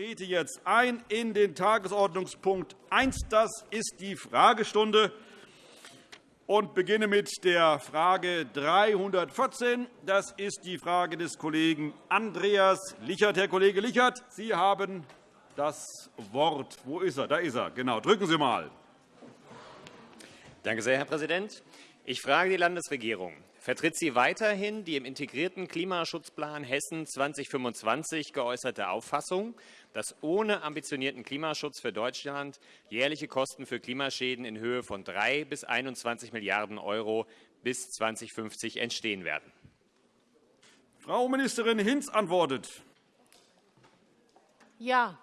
trete jetzt ein in den Tagesordnungspunkt 1. Das ist die Fragestunde und beginne mit der Frage 314. Das ist die Frage des Kollegen Andreas Lichert. Herr Kollege Lichert, Sie haben das Wort. Wo ist er? Da ist er. Genau. Drücken Sie einmal. Danke sehr, Herr Präsident. Ich frage die Landesregierung. Vertritt sie weiterhin die im integrierten Klimaschutzplan Hessen 2025 geäußerte Auffassung, dass ohne ambitionierten Klimaschutz für Deutschland jährliche Kosten für Klimaschäden in Höhe von 3 bis 21 Milliarden € bis 2050 entstehen werden? Frau Ministerin Hinz antwortet. Ja.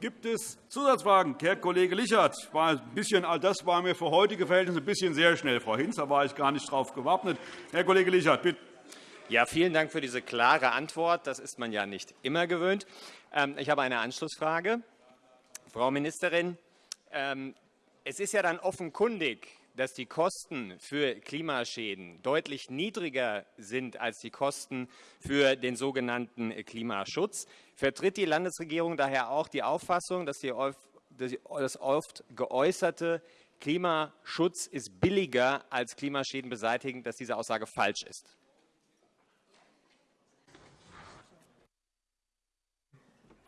Gibt es Zusatzfragen? Herr Kollege Lichert, war ein bisschen, das war mir für heutige Verhältnisse ein bisschen sehr schnell. Frau Hinz, da war ich gar nicht darauf gewappnet. Herr Kollege Lichert, bitte. Ja, vielen Dank für diese klare Antwort. Das ist man ja nicht immer gewöhnt. Ähm, ich habe eine Anschlussfrage. Frau Ministerin, ähm, es ist ja dann offenkundig, dass die Kosten für Klimaschäden deutlich niedriger sind als die Kosten für den sogenannten Klimaschutz. Vertritt die Landesregierung daher auch die Auffassung, dass das oft geäußerte Klimaschutz ist billiger als Klimaschäden beseitigen, dass diese Aussage falsch ist?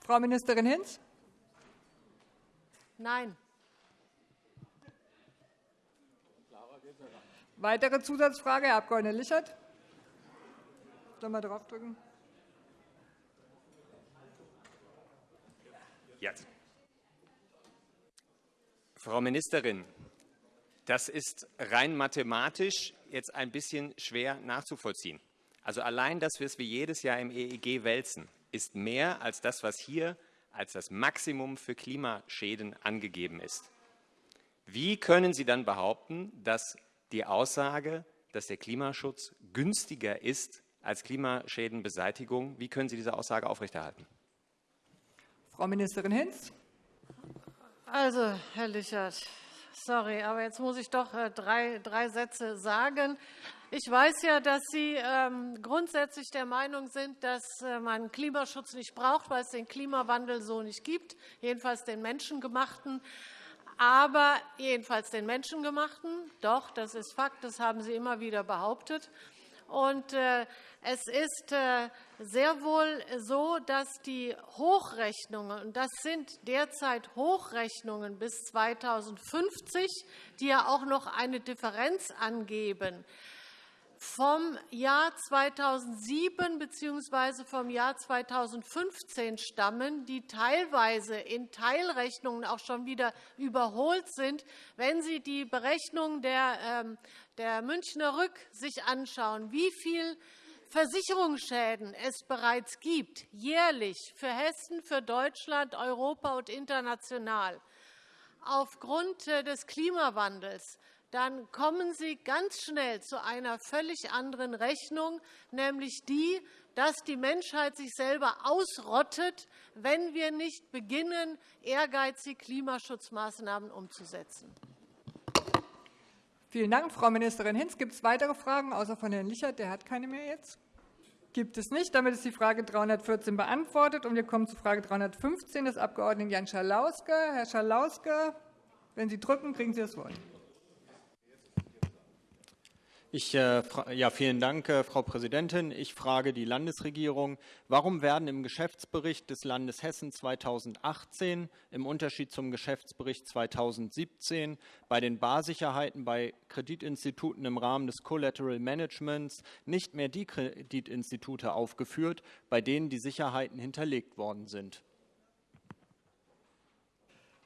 Frau Ministerin Hinz? Nein. Weitere Zusatzfrage, Herr Abg. Lichert. Sollen wir draufdrücken? Jetzt. Frau Ministerin, das ist rein mathematisch jetzt ein bisschen schwer nachzuvollziehen. Also allein, dass wir es wie jedes Jahr im EEG wälzen, ist mehr als das, was hier als das Maximum für Klimaschäden angegeben ist. Wie können Sie dann behaupten, dass die Aussage, dass der Klimaschutz günstiger ist als Klimaschädenbeseitigung. Wie können Sie diese Aussage aufrechterhalten? Frau Ministerin Hinz. Also, Herr Lichert, sorry, aber jetzt muss ich doch äh, drei, drei Sätze sagen. Ich weiß ja, dass Sie ähm, grundsätzlich der Meinung sind, dass äh, man Klimaschutz nicht braucht, weil es den Klimawandel so nicht gibt, jedenfalls den menschengemachten aber jedenfalls den menschengemachten. Doch, das ist Fakt, das haben Sie immer wieder behauptet. Und äh, es ist äh, sehr wohl so, dass die Hochrechnungen, und das sind derzeit Hochrechnungen bis 2050, die ja auch noch eine Differenz angeben, vom Jahr 2007 bzw. vom Jahr 2015 stammen, die teilweise in Teilrechnungen auch schon wieder überholt sind. Wenn Sie die Berechnung der, ähm, der Münchner Rück sich anschauen, wie viel Versicherungsschäden es bereits gibt, jährlich für Hessen, für Deutschland, Europa und international, aufgrund äh, des Klimawandels, dann kommen Sie ganz schnell zu einer völlig anderen Rechnung, nämlich die, dass die Menschheit sich selber ausrottet, wenn wir nicht beginnen, ehrgeizige Klimaschutzmaßnahmen umzusetzen. Vielen Dank, Frau Ministerin Hinz. Gibt es weitere Fragen, außer von Herrn Lichert? Der hat keine mehr jetzt. Gibt es nicht. Damit ist die Frage 314 beantwortet. Und wir kommen zu Frage 315 des Abg. Jan Schalauske. Herr Schalauske, wenn Sie drücken, kriegen Sie das Wort. Ich, äh, ja, vielen Dank, äh, Frau Präsidentin. Ich frage die Landesregierung, warum werden im Geschäftsbericht des Landes Hessen 2018 im Unterschied zum Geschäftsbericht 2017 bei den Barsicherheiten bei Kreditinstituten im Rahmen des Collateral Managements nicht mehr die Kreditinstitute aufgeführt, bei denen die Sicherheiten hinterlegt worden sind?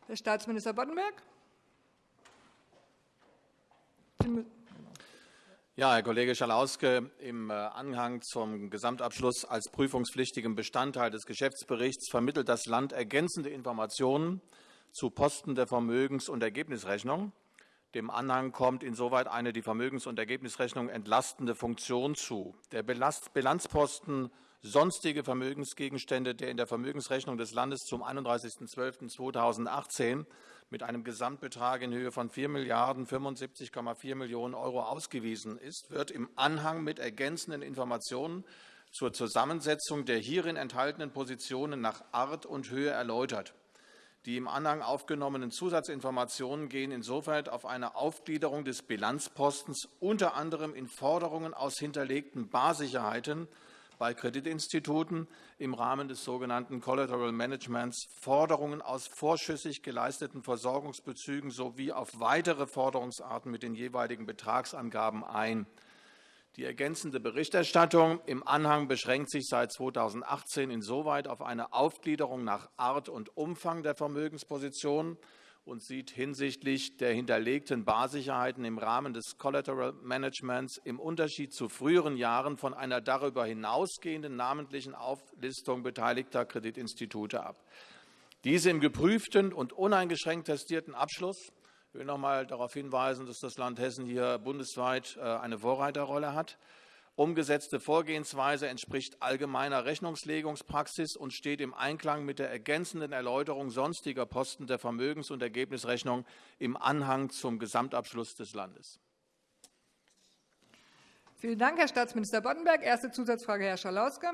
Herr Staatsminister Boddenberg. Ja, Herr Kollege Schalauske, im äh, Anhang zum Gesamtabschluss als prüfungspflichtigem Bestandteil des Geschäftsberichts vermittelt das Land ergänzende Informationen zu Posten der Vermögens- und Ergebnisrechnung. Dem Anhang kommt insoweit eine die Vermögens- und Ergebnisrechnung entlastende Funktion zu. Der Bilanzposten sonstige Vermögensgegenstände, der in der Vermögensrechnung des Landes zum 31.12.2018 mit einem Gesamtbetrag in Höhe von 4.075,4 Millionen € ausgewiesen ist, wird im Anhang mit ergänzenden Informationen zur Zusammensetzung der hierin enthaltenen Positionen nach Art und Höhe erläutert. Die im Anhang aufgenommenen Zusatzinformationen gehen insoweit auf eine Aufgliederung des Bilanzpostens unter anderem in Forderungen aus hinterlegten Barsicherheiten bei Kreditinstituten im Rahmen des sogenannten Collateral Managements Forderungen aus vorschüssig geleisteten Versorgungsbezügen sowie auf weitere Forderungsarten mit den jeweiligen Betragsangaben ein. Die ergänzende Berichterstattung im Anhang beschränkt sich seit 2018 insoweit auf eine Aufgliederung nach Art und Umfang der Vermögenspositionen und sieht hinsichtlich der hinterlegten Barsicherheiten im Rahmen des Collateral Managements im Unterschied zu früheren Jahren von einer darüber hinausgehenden namentlichen Auflistung beteiligter Kreditinstitute ab. Diese im geprüften und uneingeschränkt testierten Abschluss ich will noch einmal darauf hinweisen, dass das Land Hessen hier bundesweit äh, eine Vorreiterrolle hat umgesetzte Vorgehensweise entspricht allgemeiner Rechnungslegungspraxis und steht im Einklang mit der ergänzenden Erläuterung sonstiger Posten der Vermögens- und Ergebnisrechnung im Anhang zum Gesamtabschluss des Landes. Vielen Dank, Herr Staatsminister Boddenberg. Erste Zusatzfrage, Herr Schalauske.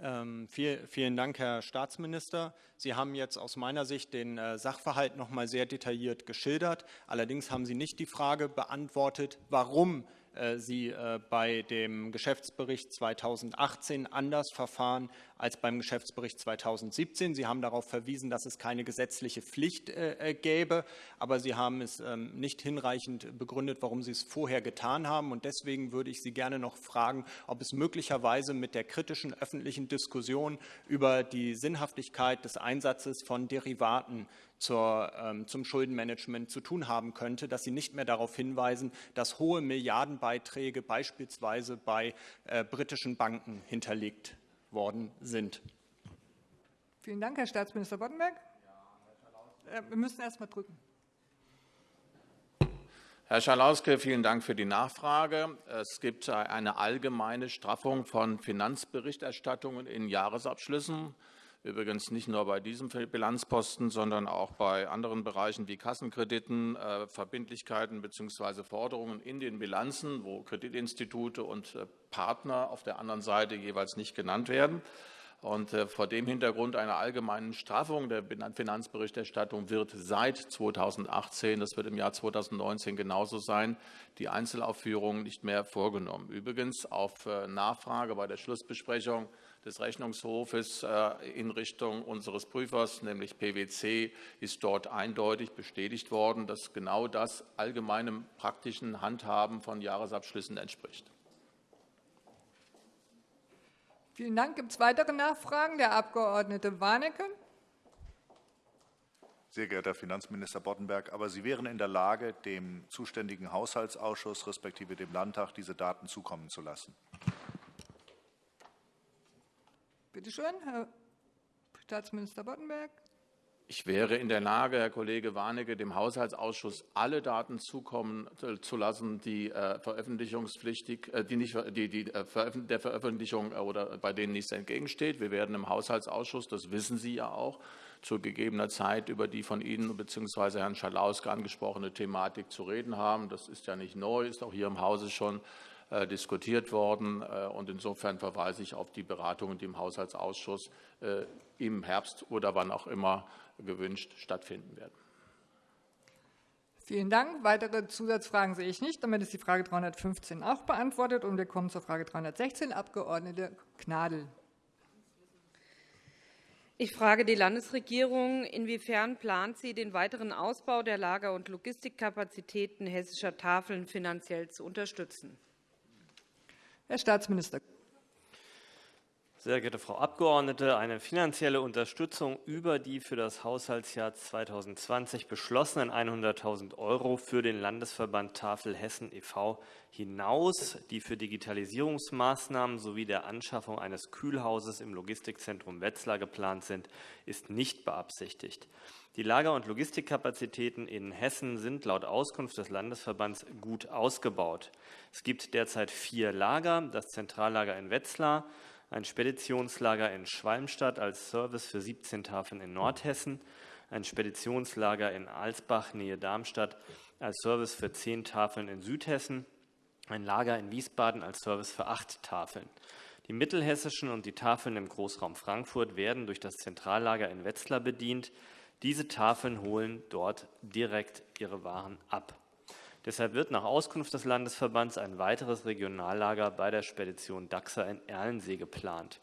Ähm, vielen Dank, Herr Staatsminister. Sie haben jetzt aus meiner Sicht den äh, Sachverhalt noch einmal sehr detailliert geschildert. Allerdings haben Sie nicht die Frage beantwortet, warum Sie äh, bei dem Geschäftsbericht 2018 anders verfahren als beim Geschäftsbericht 2017. Sie haben darauf verwiesen, dass es keine gesetzliche Pflicht äh, gäbe, aber Sie haben es ähm, nicht hinreichend begründet, warum Sie es vorher getan haben. Und deswegen würde ich Sie gerne noch fragen, ob es möglicherweise mit der kritischen öffentlichen Diskussion über die Sinnhaftigkeit des Einsatzes von Derivaten zur, ähm, zum Schuldenmanagement zu tun haben könnte, dass Sie nicht mehr darauf hinweisen, dass hohe Milliardenbeiträge beispielsweise bei äh, britischen Banken hinterlegt worden sind. Vielen Dank, Herr Staatsminister Boddenberg. Äh, wir müssen erst mal drücken. Herr Schalauske, vielen Dank für die Nachfrage. Es gibt eine allgemeine Straffung von Finanzberichterstattungen in Jahresabschlüssen. Übrigens nicht nur bei diesem Bilanzposten, sondern auch bei anderen Bereichen wie Kassenkrediten, äh, Verbindlichkeiten bzw. Forderungen in den Bilanzen, wo Kreditinstitute und äh, Partner auf der anderen Seite jeweils nicht genannt werden. Und äh, vor dem Hintergrund einer allgemeinen Straffung der Finanzberichterstattung wird seit 2018, das wird im Jahr 2019 genauso sein, die Einzelaufführung nicht mehr vorgenommen. Übrigens auf Nachfrage bei der Schlussbesprechung des Rechnungshofes äh, in Richtung unseres Prüfers, nämlich PwC, ist dort eindeutig bestätigt worden, dass genau das allgemeinem praktischen Handhaben von Jahresabschlüssen entspricht. Vielen Dank. Gibt es weitere Nachfragen? Der Abg. Warnecke. Sehr geehrter Herr Finanzminister Boddenberg, aber Sie wären in der Lage, dem zuständigen Haushaltsausschuss respektive dem Landtag diese Daten zukommen zu lassen. Bitte schön, Herr Staatsminister Boddenberg. Ich wäre in der Lage, Herr Kollege Warnecke, dem Haushaltsausschuss alle Daten zukommen äh, zu lassen, die äh, veröffentlichungspflichtig, äh, die nicht die, die der Veröffentlichung oder bei denen nichts entgegensteht. Wir werden im Haushaltsausschuss, das wissen Sie ja auch, zu gegebener Zeit über die von Ihnen bzw. Herrn Schalauske angesprochene Thematik zu reden haben. Das ist ja nicht neu, ist auch hier im Hause schon diskutiert worden. Äh, und insofern verweise ich auf die Beratungen, die im Haushaltsausschuss äh, im Herbst oder wann auch immer gewünscht stattfinden werden. Vielen Dank. Weitere Zusatzfragen sehe ich nicht. Damit ist die Frage 315 auch beantwortet. Und wir kommen zur Frage 316, Abg. Gnadl. Ich frage die Landesregierung, inwiefern plant sie, den weiteren Ausbau der Lager- und Logistikkapazitäten hessischer Tafeln finanziell zu unterstützen? Herr Staatsminister. Sehr geehrte Frau Abgeordnete, eine finanzielle Unterstützung über die für das Haushaltsjahr 2020 beschlossenen 100.000 € für den Landesverband Tafel Hessen e.V. hinaus, die für Digitalisierungsmaßnahmen sowie der Anschaffung eines Kühlhauses im Logistikzentrum Wetzlar geplant sind, ist nicht beabsichtigt. Die Lager- und Logistikkapazitäten in Hessen sind laut Auskunft des Landesverbands gut ausgebaut. Es gibt derzeit vier Lager, das Zentrallager in Wetzlar, ein Speditionslager in Schwalmstadt als Service für 17 Tafeln in Nordhessen, ein Speditionslager in Alsbach, Nähe Darmstadt, als Service für 10 Tafeln in Südhessen, ein Lager in Wiesbaden als Service für acht Tafeln. Die mittelhessischen und die Tafeln im Großraum Frankfurt werden durch das Zentrallager in Wetzlar bedient. Diese Tafeln holen dort direkt ihre Waren ab. Deshalb wird nach Auskunft des Landesverbands ein weiteres Regionallager bei der Spedition Daxa in Erlensee geplant.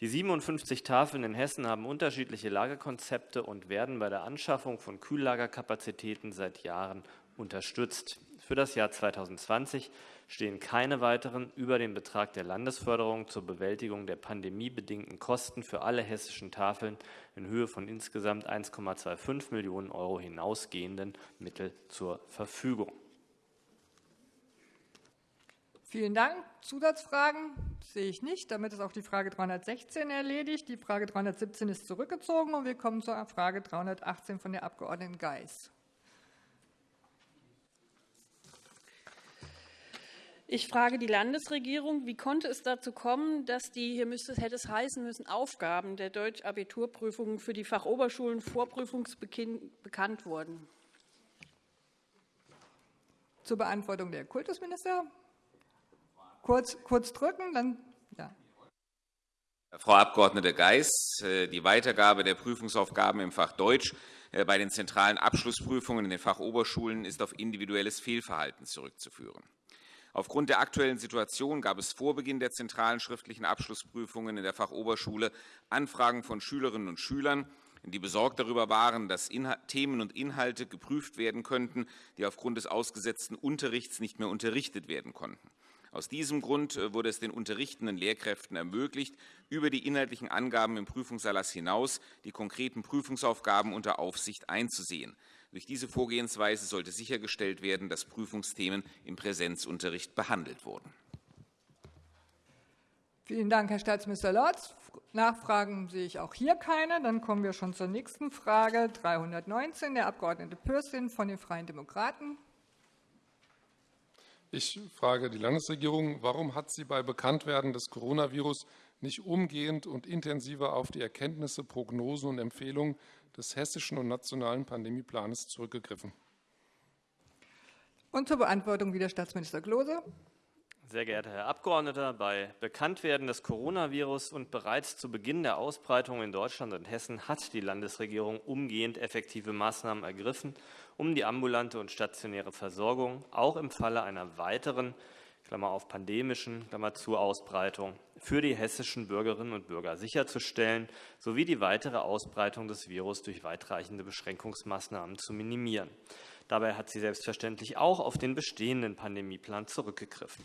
Die 57 Tafeln in Hessen haben unterschiedliche Lagerkonzepte und werden bei der Anschaffung von Kühllagerkapazitäten seit Jahren unterstützt. Für das Jahr 2020 stehen keine weiteren über den Betrag der Landesförderung zur Bewältigung der pandemiebedingten Kosten für alle hessischen Tafeln in Höhe von insgesamt 1,25 Millionen Euro hinausgehenden Mittel zur Verfügung. Vielen Dank. Zusatzfragen sehe ich nicht. Damit ist auch die Frage 316 erledigt. Die Frage 317 ist zurückgezogen und wir kommen zur Frage 318 von der Abg. Geis. Ich frage die Landesregierung, wie konnte es dazu kommen, dass die, hier müsste es, hätte es heißen müssen, Aufgaben der Deutsch-Abiturprüfungen für die Fachoberschulen vorprüfungsbeginn bekannt wurden? Zur Beantwortung der Kultusminister. Kurz, kurz drücken, dann ja. Frau Abg. Geis, äh, die Weitergabe der Prüfungsaufgaben im Fach Deutsch äh, bei den zentralen Abschlussprüfungen in den Fachoberschulen ist auf individuelles Fehlverhalten zurückzuführen. Aufgrund der aktuellen Situation gab es vor Beginn der zentralen schriftlichen Abschlussprüfungen in der Fachoberschule Anfragen von Schülerinnen und Schülern, die besorgt darüber waren, dass Themen und Inhalte geprüft werden könnten, die aufgrund des ausgesetzten Unterrichts nicht mehr unterrichtet werden konnten. Aus diesem Grund äh, wurde es den unterrichtenden Lehrkräften ermöglicht, über die inhaltlichen Angaben im Prüfungserlass hinaus die konkreten Prüfungsaufgaben unter Aufsicht einzusehen. Durch diese Vorgehensweise sollte sichergestellt werden, dass Prüfungsthemen im Präsenzunterricht behandelt wurden. Vielen Dank, Herr Staatsminister Lorz. Nachfragen sehe ich auch hier keine. Dann kommen wir schon zur nächsten Frage, 319, der Abg. Pürsün von den Freien Demokraten. Ich frage die Landesregierung, warum hat sie bei Bekanntwerden des Coronavirus nicht umgehend und intensiver auf die Erkenntnisse, Prognosen und Empfehlungen des hessischen und nationalen Pandemieplans zurückgegriffen. Und zur Beantwortung wieder Staatsminister Klose. Sehr geehrter Herr Abgeordneter, bei Bekanntwerden des Coronavirus und bereits zu Beginn der Ausbreitung in Deutschland und Hessen hat die Landesregierung umgehend effektive Maßnahmen ergriffen, um die ambulante und stationäre Versorgung auch im Falle einer weiteren Klammer auf pandemischen, Klammer zu Ausbreitung, für die hessischen Bürgerinnen und Bürger sicherzustellen, sowie die weitere Ausbreitung des Virus durch weitreichende Beschränkungsmaßnahmen zu minimieren. Dabei hat sie selbstverständlich auch auf den bestehenden Pandemieplan zurückgegriffen.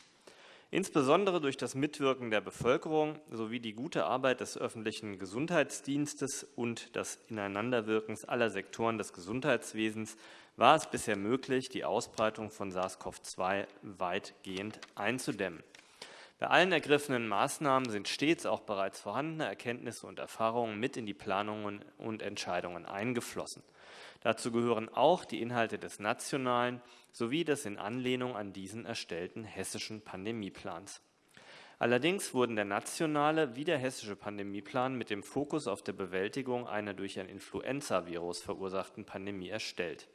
Insbesondere durch das Mitwirken der Bevölkerung sowie die gute Arbeit des öffentlichen Gesundheitsdienstes und das Ineinanderwirken aller Sektoren des Gesundheitswesens war es bisher möglich, die Ausbreitung von SARS-CoV-2 weitgehend einzudämmen. Bei allen ergriffenen Maßnahmen sind stets auch bereits vorhandene Erkenntnisse und Erfahrungen mit in die Planungen und Entscheidungen eingeflossen. Dazu gehören auch die Inhalte des nationalen sowie des in Anlehnung an diesen erstellten hessischen Pandemieplans. Allerdings wurden der nationale wie der hessische Pandemieplan mit dem Fokus auf der Bewältigung einer durch ein Influenzavirus verursachten Pandemie erstellt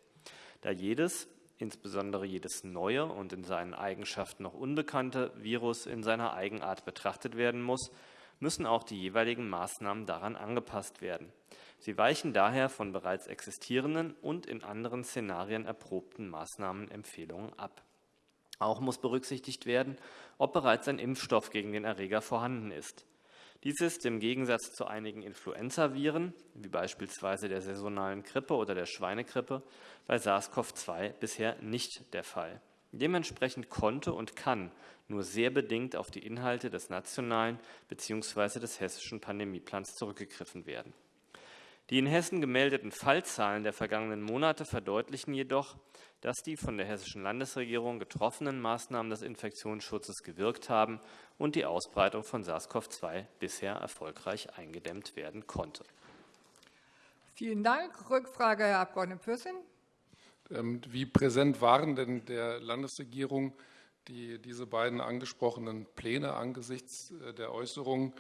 da jedes, insbesondere jedes neue und in seinen Eigenschaften noch unbekannte Virus in seiner Eigenart betrachtet werden muss, müssen auch die jeweiligen Maßnahmen daran angepasst werden. Sie weichen daher von bereits existierenden und in anderen Szenarien erprobten Maßnahmenempfehlungen ab. Auch muss berücksichtigt werden, ob bereits ein Impfstoff gegen den Erreger vorhanden ist. Dies ist im Gegensatz zu einigen Influenzaviren, wie beispielsweise der saisonalen Grippe oder der Schweinegrippe, bei SARS-CoV-2 bisher nicht der Fall. Dementsprechend konnte und kann nur sehr bedingt auf die Inhalte des nationalen bzw. des hessischen Pandemieplans zurückgegriffen werden. Die in Hessen gemeldeten Fallzahlen der vergangenen Monate verdeutlichen jedoch, dass die von der hessischen Landesregierung getroffenen Maßnahmen des Infektionsschutzes gewirkt haben und die Ausbreitung von SARS-CoV-2 bisher erfolgreich eingedämmt werden konnte. Vielen Dank. Rückfrage, Herr Abg. Pürsün. Ähm, wie präsent waren denn der Landesregierung die, diese beiden angesprochenen Pläne angesichts äh, der Äußerungen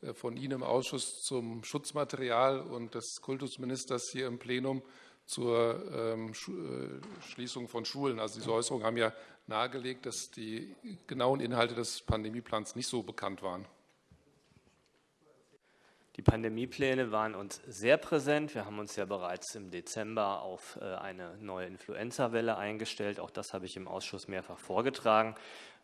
äh, von Ihnen im Ausschuss zum Schutzmaterial und des Kultusministers hier im Plenum zur ähm, äh, Schließung von Schulen. Also diese Äußerungen haben ja nahegelegt, dass die genauen Inhalte des Pandemieplans nicht so bekannt waren. Die Pandemiepläne waren uns sehr präsent. Wir haben uns ja bereits im Dezember auf äh, eine neue Influenza-Welle eingestellt. Auch das habe ich im Ausschuss mehrfach vorgetragen.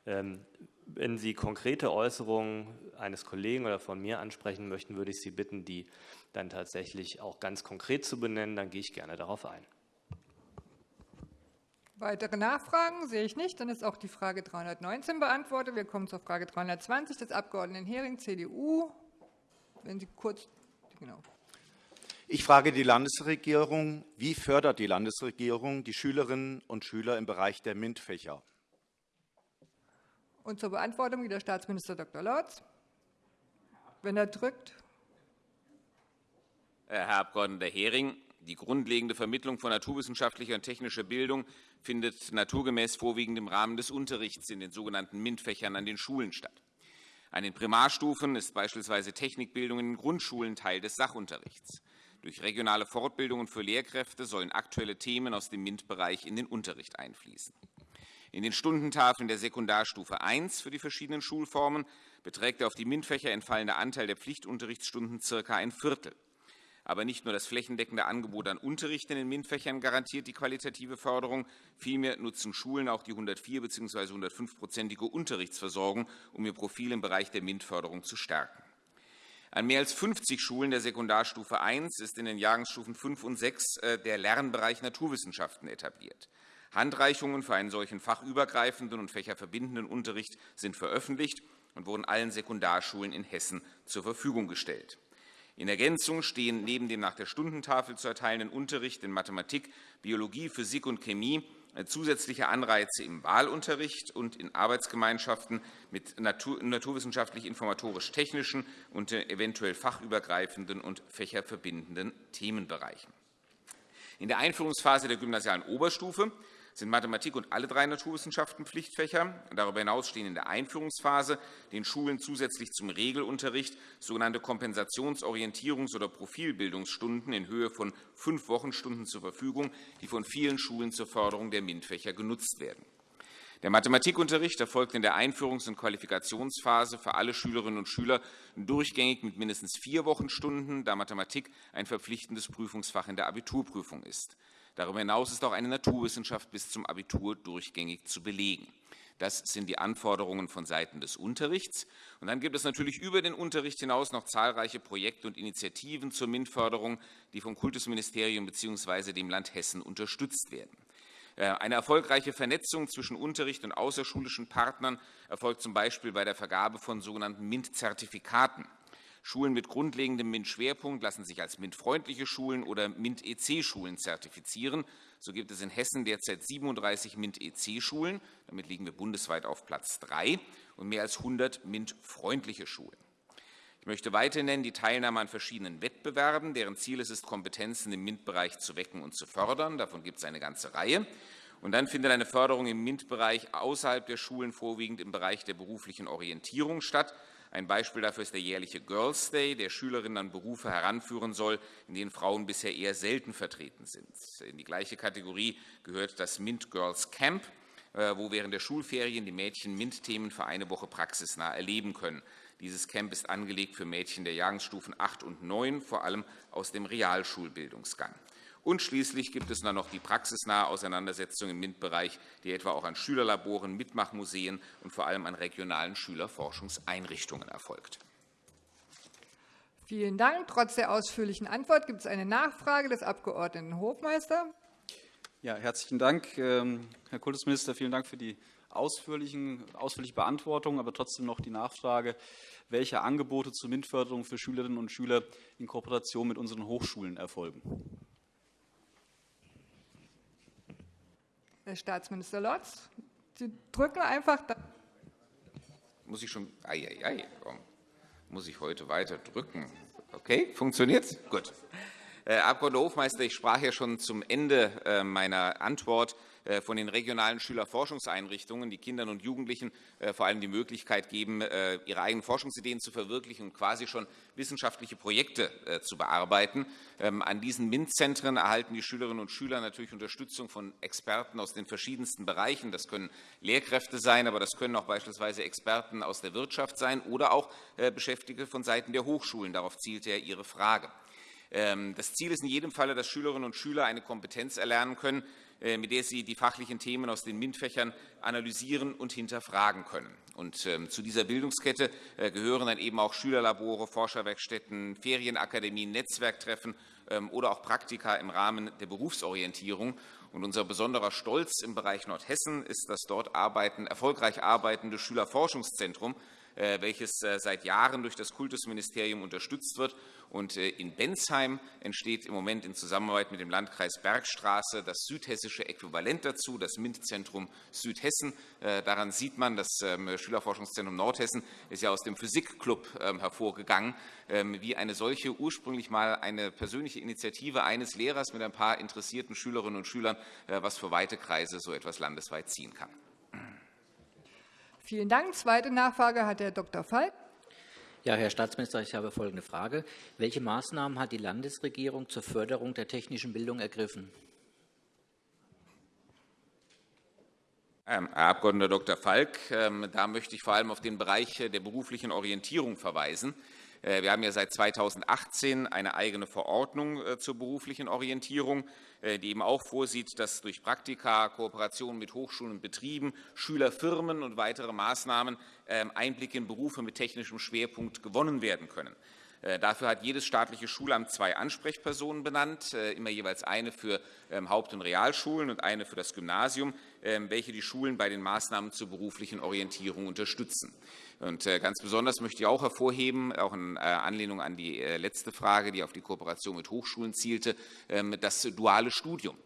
Ähm, wenn Sie konkrete Äußerungen eines Kollegen oder von mir ansprechen möchten, würde ich Sie bitten, die dann tatsächlich auch ganz konkret zu benennen. Dann gehe ich gerne darauf ein. Weitere Nachfragen sehe ich nicht. Dann ist auch die Frage 319 beantwortet. Wir kommen zur Frage 320 des Abg. Hering, CDU. Wenn Sie kurz. Genau. Ich frage die Landesregierung, wie fördert die Landesregierung die Schülerinnen und Schüler im Bereich der MINT-Fächer? Und zur Beantwortung wieder Staatsminister Dr. Lorz. Wenn er drückt. Herr Abg. Hering, die grundlegende Vermittlung von naturwissenschaftlicher und technischer Bildung findet naturgemäß vorwiegend im Rahmen des Unterrichts in den sogenannten MINT-Fächern an den Schulen statt. An den Primarstufen ist beispielsweise Technikbildung in den Grundschulen Teil des Sachunterrichts. Durch regionale Fortbildungen für Lehrkräfte sollen aktuelle Themen aus dem MINT-Bereich in den Unterricht einfließen. In den Stundentafeln der Sekundarstufe I für die verschiedenen Schulformen beträgt der auf die MINT-Fächer entfallende Anteil der Pflichtunterrichtsstunden circa ein Viertel. Aber nicht nur das flächendeckende Angebot an Unterricht in den MINT-Fächern garantiert die qualitative Förderung, vielmehr nutzen Schulen auch die 104 bzw. 105-prozentige Unterrichtsversorgung, um ihr Profil im Bereich der MINT-Förderung zu stärken. An mehr als 50 Schulen der Sekundarstufe I ist in den Jahrgangsstufen 5 und 6 äh, der Lernbereich Naturwissenschaften etabliert. Handreichungen für einen solchen fachübergreifenden und fächerverbindenden Unterricht sind veröffentlicht und wurden allen Sekundarschulen in Hessen zur Verfügung gestellt. In Ergänzung stehen neben dem nach der Stundentafel zu erteilenden Unterricht in Mathematik, Biologie, Physik und Chemie äh, zusätzliche Anreize im Wahlunterricht und in Arbeitsgemeinschaften mit natur naturwissenschaftlich-informatorisch-technischen und äh, eventuell fachübergreifenden und fächerverbindenden Themenbereichen. In der Einführungsphase der gymnasialen Oberstufe sind Mathematik und alle drei Naturwissenschaften Pflichtfächer. Darüber hinaus stehen in der Einführungsphase den Schulen zusätzlich zum Regelunterricht sogenannte Kompensations-, Orientierungs- oder Profilbildungsstunden in Höhe von fünf Wochenstunden zur Verfügung, die von vielen Schulen zur Förderung der MINT-Fächer genutzt werden. Der Mathematikunterricht erfolgt in der Einführungs- und Qualifikationsphase für alle Schülerinnen und Schüler durchgängig mit mindestens vier Wochenstunden, da Mathematik ein verpflichtendes Prüfungsfach in der Abiturprüfung ist. Darüber hinaus ist auch eine Naturwissenschaft bis zum Abitur durchgängig zu belegen. Das sind die Anforderungen von Seiten des Unterrichts. Und dann gibt es natürlich über den Unterricht hinaus noch zahlreiche Projekte und Initiativen zur MINT-Förderung, die vom Kultusministerium bzw. dem Land Hessen unterstützt werden. Äh, eine erfolgreiche Vernetzung zwischen Unterricht und außerschulischen Partnern erfolgt zum Beispiel bei der Vergabe von sogenannten MINT-Zertifikaten. Schulen mit grundlegendem MINT-Schwerpunkt lassen sich als MINT-freundliche Schulen oder MINT-EC-Schulen zertifizieren. So gibt es in Hessen derzeit 37 MINT-EC-Schulen. Damit liegen wir bundesweit auf Platz 3 und mehr als 100 MINT-freundliche Schulen. Ich möchte weiter nennen die Teilnahme an verschiedenen Wettbewerben, deren Ziel es ist, Kompetenzen im MINT-Bereich zu wecken und zu fördern. Davon gibt es eine ganze Reihe. Und dann findet eine Förderung im MINT-Bereich außerhalb der Schulen vorwiegend im Bereich der beruflichen Orientierung statt. Ein Beispiel dafür ist der jährliche Girls Day, der Schülerinnen an Berufe heranführen soll, in denen Frauen bisher eher selten vertreten sind. In die gleiche Kategorie gehört das MINT Girls Camp, äh, wo während der Schulferien die Mädchen MINT-Themen für eine Woche praxisnah erleben können. Dieses Camp ist angelegt für Mädchen der Jahrgangsstufen 8 und 9, vor allem aus dem Realschulbildungsgang. Und schließlich gibt es dann noch die praxisnahe Auseinandersetzung im MINT-Bereich, die etwa auch an Schülerlaboren, Mitmachmuseen und vor allem an regionalen Schülerforschungseinrichtungen erfolgt. Vielen Dank. Trotz der ausführlichen Antwort gibt es eine Nachfrage des Abg. Hofmeister. Ja, herzlichen Dank, ähm, Herr Kultusminister. Vielen Dank für die ausführlichen, ausführliche Beantwortung, aber trotzdem noch die Nachfrage, welche Angebote zur MINT-Förderung für Schülerinnen und Schüler in Kooperation mit unseren Hochschulen erfolgen. Herr Staatsminister Lotz, Sie drücken einfach. Da. Muss ich schon. Ei, ei. Muss ich heute weiter drücken? Okay, funktioniert's? Gut. Herr Abg. Hofmeister, ich sprach ja schon zum Ende äh, meiner Antwort äh, von den regionalen Schülerforschungseinrichtungen, die Kindern und Jugendlichen äh, vor allem die Möglichkeit geben, äh, ihre eigenen Forschungsideen zu verwirklichen und quasi schon wissenschaftliche Projekte zu bearbeiten. Ähm, an diesen MINT-Zentren erhalten die Schülerinnen und Schüler natürlich Unterstützung von Experten aus den verschiedensten Bereichen. Das können Lehrkräfte sein, aber das können auch beispielsweise Experten aus der Wirtschaft sein oder auch Beschäftigte von Seiten der Hochschulen. Darauf zielt ja Ihre Frage. Ähm, das Ziel ist in jedem Falle, dass Schülerinnen und Schüler eine Kompetenz erlernen können, äh, mit der sie die fachlichen Themen aus den MINT-Fächern analysieren und hinterfragen können. Und ähm, zu dieser Bildungskette äh, gehören dann eben auch Schülerlabore, Forscherwerkstätten, Ferienakademien, Netzwerktreffen ähm, oder auch Praktika im Rahmen der Berufsorientierung. Und unser besonderer Stolz im Bereich Nordhessen ist das dort arbeiten, erfolgreich arbeitende Schülerforschungszentrum, welches seit Jahren durch das Kultusministerium unterstützt wird und äh, in Bensheim entsteht im Moment in Zusammenarbeit mit dem Landkreis Bergstraße das südhessische Äquivalent dazu, das MINT-Zentrum Südhessen. Äh, daran sieht man, das ähm, Schülerforschungszentrum Nordhessen ist ja aus dem Physikclub ähm, hervorgegangen, ähm, wie eine solche ursprünglich mal eine persönliche Initiative eines Lehrers mit ein paar interessierten Schülerinnen und Schülern, äh, was für weite Kreise so etwas landesweit ziehen kann. Vielen Dank. Zweite Nachfrage hat Herr Dr. Falk. Ja, Herr Staatsminister, ich habe folgende Frage. Welche Maßnahmen hat die Landesregierung zur Förderung der technischen Bildung ergriffen? Ähm, Herr Abg. Dr. Falk, ähm, da möchte ich vor allem auf den Bereich der beruflichen Orientierung verweisen. Äh, wir haben ja seit 2018 eine eigene Verordnung äh, zur beruflichen Orientierung, äh, die eben auch vorsieht, dass durch Praktika, Kooperationen mit Hochschulen und Betrieben, Schülerfirmen und weitere Maßnahmen ähm, Einblicke in Berufe mit technischem Schwerpunkt gewonnen werden können. Dafür hat jedes staatliche Schulamt zwei Ansprechpersonen benannt, immer jeweils eine für ähm, Haupt- und Realschulen und eine für das Gymnasium, ähm, welche die Schulen bei den Maßnahmen zur beruflichen Orientierung unterstützen. Und äh, ganz besonders möchte ich auch hervorheben, auch in äh, Anlehnung an die äh, letzte Frage, die auf die Kooperation mit Hochschulen zielte, ähm, das duale Studium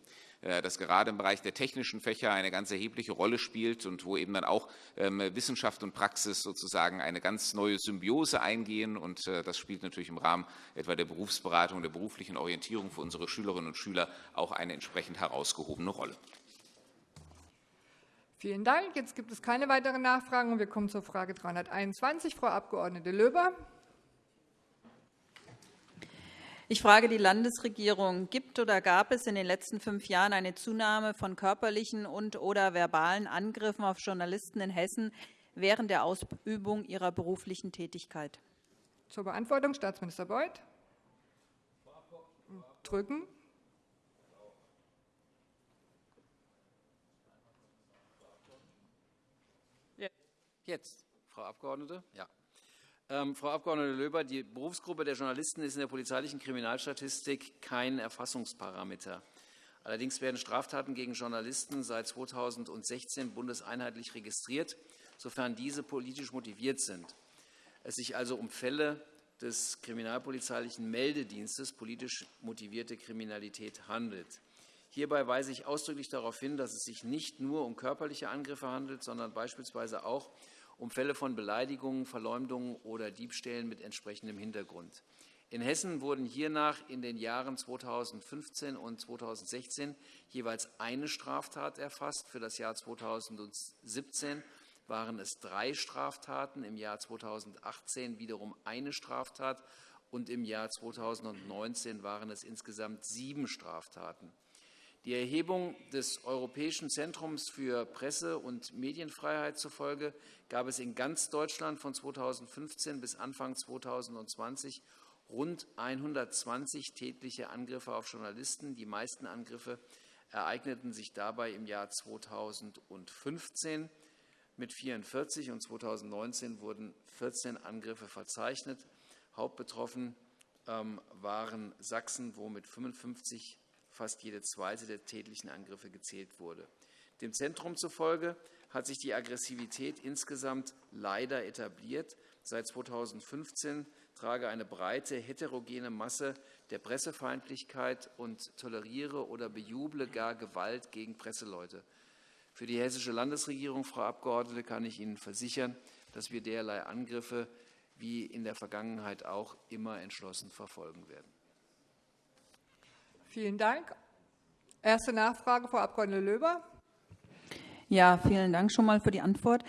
das gerade im Bereich der technischen Fächer eine ganz erhebliche Rolle spielt und wo eben dann auch ähm, Wissenschaft und Praxis sozusagen eine ganz neue Symbiose eingehen. Und das spielt natürlich im Rahmen etwa der Berufsberatung, der beruflichen Orientierung für unsere Schülerinnen und Schüler auch eine entsprechend herausgehobene Rolle. Vielen Dank. Jetzt gibt es keine weiteren Nachfragen. Wir kommen zur Frage 321. Frau Abg. Löber. Ich frage die Landesregierung, gibt oder gab es in den letzten fünf Jahren eine Zunahme von körperlichen und oder verbalen Angriffen auf Journalisten in Hessen während der Ausübung ihrer beruflichen Tätigkeit? Zur Beantwortung Staatsminister Beuth. Drücken. Jetzt, Frau Abgeordnete. Ja. Ähm, Frau Abg. Löber, die Berufsgruppe der Journalisten ist in der polizeilichen Kriminalstatistik kein Erfassungsparameter. Allerdings werden Straftaten gegen Journalisten seit 2016 bundeseinheitlich registriert, sofern diese politisch motiviert sind. Es sich also um Fälle des kriminalpolizeilichen Meldedienstes politisch motivierte Kriminalität handelt. Hierbei weise ich ausdrücklich darauf hin, dass es sich nicht nur um körperliche Angriffe handelt, sondern beispielsweise auch um Fälle von Beleidigungen, Verleumdungen oder Diebstählen mit entsprechendem Hintergrund. In Hessen wurden hiernach in den Jahren 2015 und 2016 jeweils eine Straftat erfasst. Für das Jahr 2017 waren es drei Straftaten, im Jahr 2018 wiederum eine Straftat und im Jahr 2019 waren es insgesamt sieben Straftaten. Die Erhebung des Europäischen Zentrums für Presse- und Medienfreiheit zufolge gab es in ganz Deutschland von 2015 bis Anfang 2020 rund 120 tätliche Angriffe auf Journalisten. Die meisten Angriffe ereigneten sich dabei im Jahr 2015 mit 44 und 2019 wurden 14 Angriffe verzeichnet. Hauptbetroffen ähm, waren Sachsen, wo mit 55 fast jede zweite der tätlichen Angriffe gezählt wurde. Dem Zentrum zufolge hat sich die Aggressivität insgesamt leider etabliert. Seit 2015 trage eine breite heterogene Masse der Pressefeindlichkeit und toleriere oder bejuble gar Gewalt gegen Presseleute. Für die Hessische Landesregierung, Frau Abgeordnete, kann ich Ihnen versichern, dass wir derlei Angriffe wie in der Vergangenheit auch immer entschlossen verfolgen werden. Vielen Dank. Erste Nachfrage, Frau Abg. Löber. Ja, vielen Dank schon mal für die Antwort.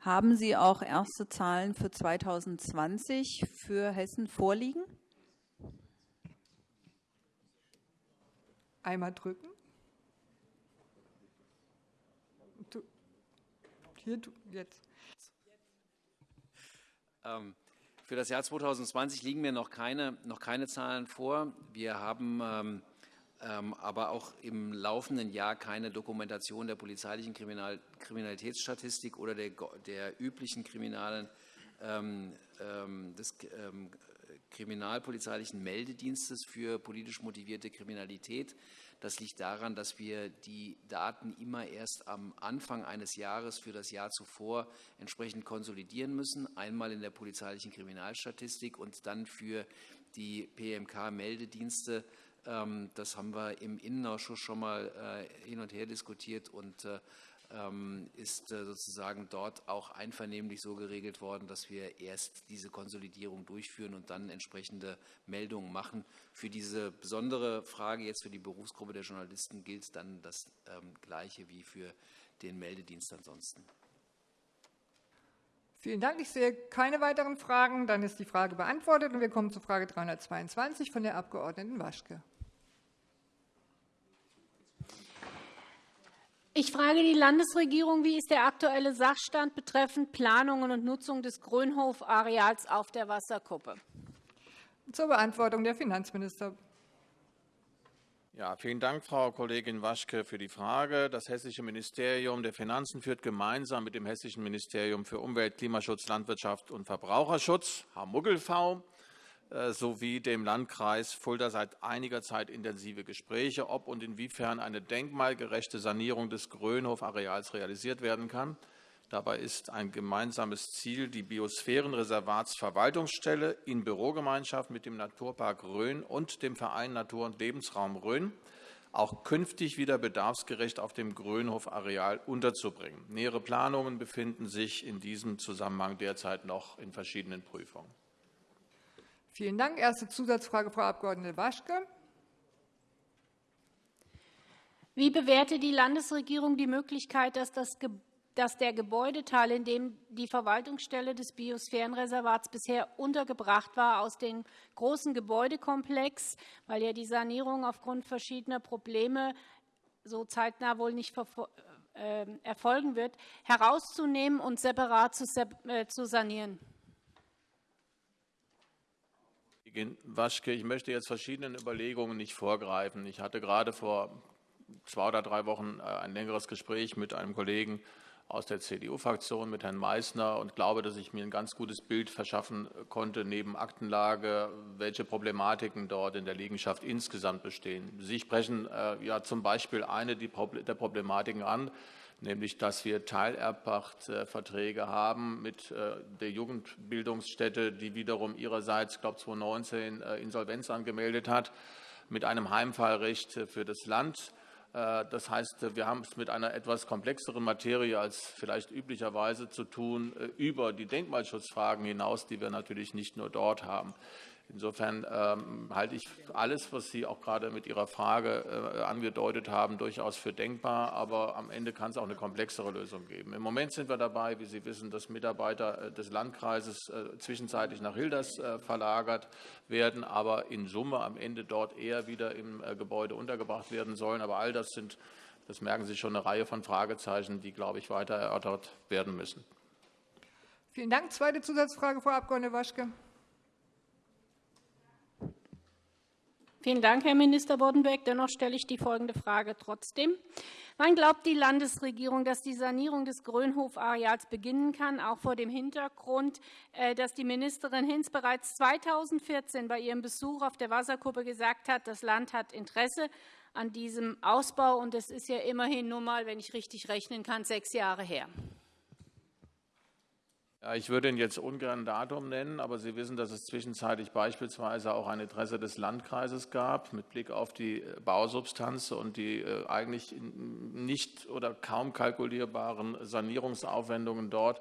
Haben Sie auch erste Zahlen für 2020 für Hessen vorliegen? Einmal drücken. Hier, jetzt. Ähm, für das Jahr 2020 liegen mir noch keine, noch keine Zahlen vor. Wir haben ähm, aber auch im laufenden Jahr keine Dokumentation der polizeilichen Kriminal Kriminalitätsstatistik oder der, üblichen kriminalen, ähm, ähm, des ähm, kriminalpolizeilichen Meldedienstes für politisch motivierte Kriminalität. Das liegt daran, dass wir die Daten immer erst am Anfang eines Jahres für das Jahr zuvor entsprechend konsolidieren müssen. Einmal in der polizeilichen Kriminalstatistik und dann für die PMK-Meldedienste. Ähm, das haben wir im Innenausschuss schon mal äh, hin und her diskutiert und äh, ähm, ist äh, sozusagen dort auch einvernehmlich so geregelt worden, dass wir erst diese Konsolidierung durchführen und dann entsprechende Meldungen machen. Für diese besondere Frage jetzt für die Berufsgruppe der Journalisten gilt dann das ähm, Gleiche wie für den Meldedienst ansonsten. Vielen Dank. Ich sehe keine weiteren Fragen. Dann ist die Frage beantwortet und wir kommen zur Frage 322 von der Abg. Waschke. Ich frage die Landesregierung, wie ist der aktuelle Sachstand betreffend Planungen und Nutzung des Grönhof-Areals auf der Wasserkuppe? Zur Beantwortung der Finanzminister. Ja, vielen Dank, Frau Kollegin Waschke, für die Frage. Das Hessische Ministerium der Finanzen führt gemeinsam mit dem Hessischen Ministerium für Umwelt, Klimaschutz, Landwirtschaft und Verbraucherschutz, HMUGGEL-V, äh, sowie dem Landkreis Fulda seit einiger Zeit intensive Gespräche, ob und inwiefern eine denkmalgerechte Sanierung des Grönhof-Areals realisiert werden kann. Dabei ist ein gemeinsames Ziel, die Biosphärenreservatsverwaltungsstelle in Bürogemeinschaft mit dem Naturpark Rhön und dem Verein Natur- und Lebensraum Rhön auch künftig wieder bedarfsgerecht auf dem Grönhof-Areal unterzubringen. Nähere Planungen befinden sich in diesem Zusammenhang derzeit noch in verschiedenen Prüfungen. Vielen Dank. Erste Zusatzfrage, Frau Abg. Waschke. Wie bewertet die Landesregierung die Möglichkeit, dass, das, dass der Gebäudeteil, in dem die Verwaltungsstelle des Biosphärenreservats bisher untergebracht war, aus dem großen Gebäudekomplex, weil ja die Sanierung aufgrund verschiedener Probleme so zeitnah wohl nicht äh, erfolgen wird, herauszunehmen und separat zu äh, sanieren? Waschke, ich möchte jetzt verschiedenen Überlegungen nicht vorgreifen. Ich hatte gerade vor zwei oder drei Wochen äh, ein längeres Gespräch mit einem Kollegen aus der CDU-Fraktion, mit Herrn Meysner, und glaube, dass ich mir ein ganz gutes Bild verschaffen konnte, neben Aktenlage, welche Problematiken dort in der Liegenschaft insgesamt bestehen. Sie sprechen äh, ja zum Beispiel eine der Problematiken an, nämlich dass wir Teilerbpachtverträge haben mit äh, der Jugendbildungsstätte, die wiederum ihrerseits, glaube 2019, äh, Insolvenz angemeldet hat, mit einem Heimfallrecht für das Land. Äh, das heißt, wir haben es mit einer etwas komplexeren Materie als vielleicht üblicherweise zu tun, über die Denkmalschutzfragen hinaus, die wir natürlich nicht nur dort haben. Insofern ähm, halte ich alles, was Sie auch gerade mit Ihrer Frage äh, angedeutet haben, durchaus für denkbar. Aber am Ende kann es auch eine komplexere Lösung geben. Im Moment sind wir dabei, wie Sie wissen, dass Mitarbeiter äh, des Landkreises äh, zwischenzeitlich nach Hilders äh, verlagert werden, aber in Summe am Ende dort eher wieder im äh, Gebäude untergebracht werden sollen. Aber all das sind, das merken Sie schon, eine Reihe von Fragezeichen, die, glaube ich, weiter erörtert werden müssen. Vielen Dank. Zweite Zusatzfrage, Frau Abg. Waschke. Vielen Dank, Herr Minister Boddenberg. Dennoch stelle ich die folgende Frage trotzdem. Wann glaubt die Landesregierung, dass die Sanierung des Grönhof-Areals beginnen kann, auch vor dem Hintergrund, äh, dass die Ministerin Hinz bereits 2014 bei ihrem Besuch auf der Wasserkuppe gesagt hat, das Land hat Interesse an diesem Ausbau, und es ist ja immerhin nur mal, wenn ich richtig rechnen kann, sechs Jahre her. Ja, ich würde Ihnen jetzt ungern ein Datum nennen, aber Sie wissen, dass es zwischenzeitlich beispielsweise auch ein Interesse des Landkreises gab mit Blick auf die äh, Bausubstanz und die äh, eigentlich nicht oder kaum kalkulierbaren Sanierungsaufwendungen dort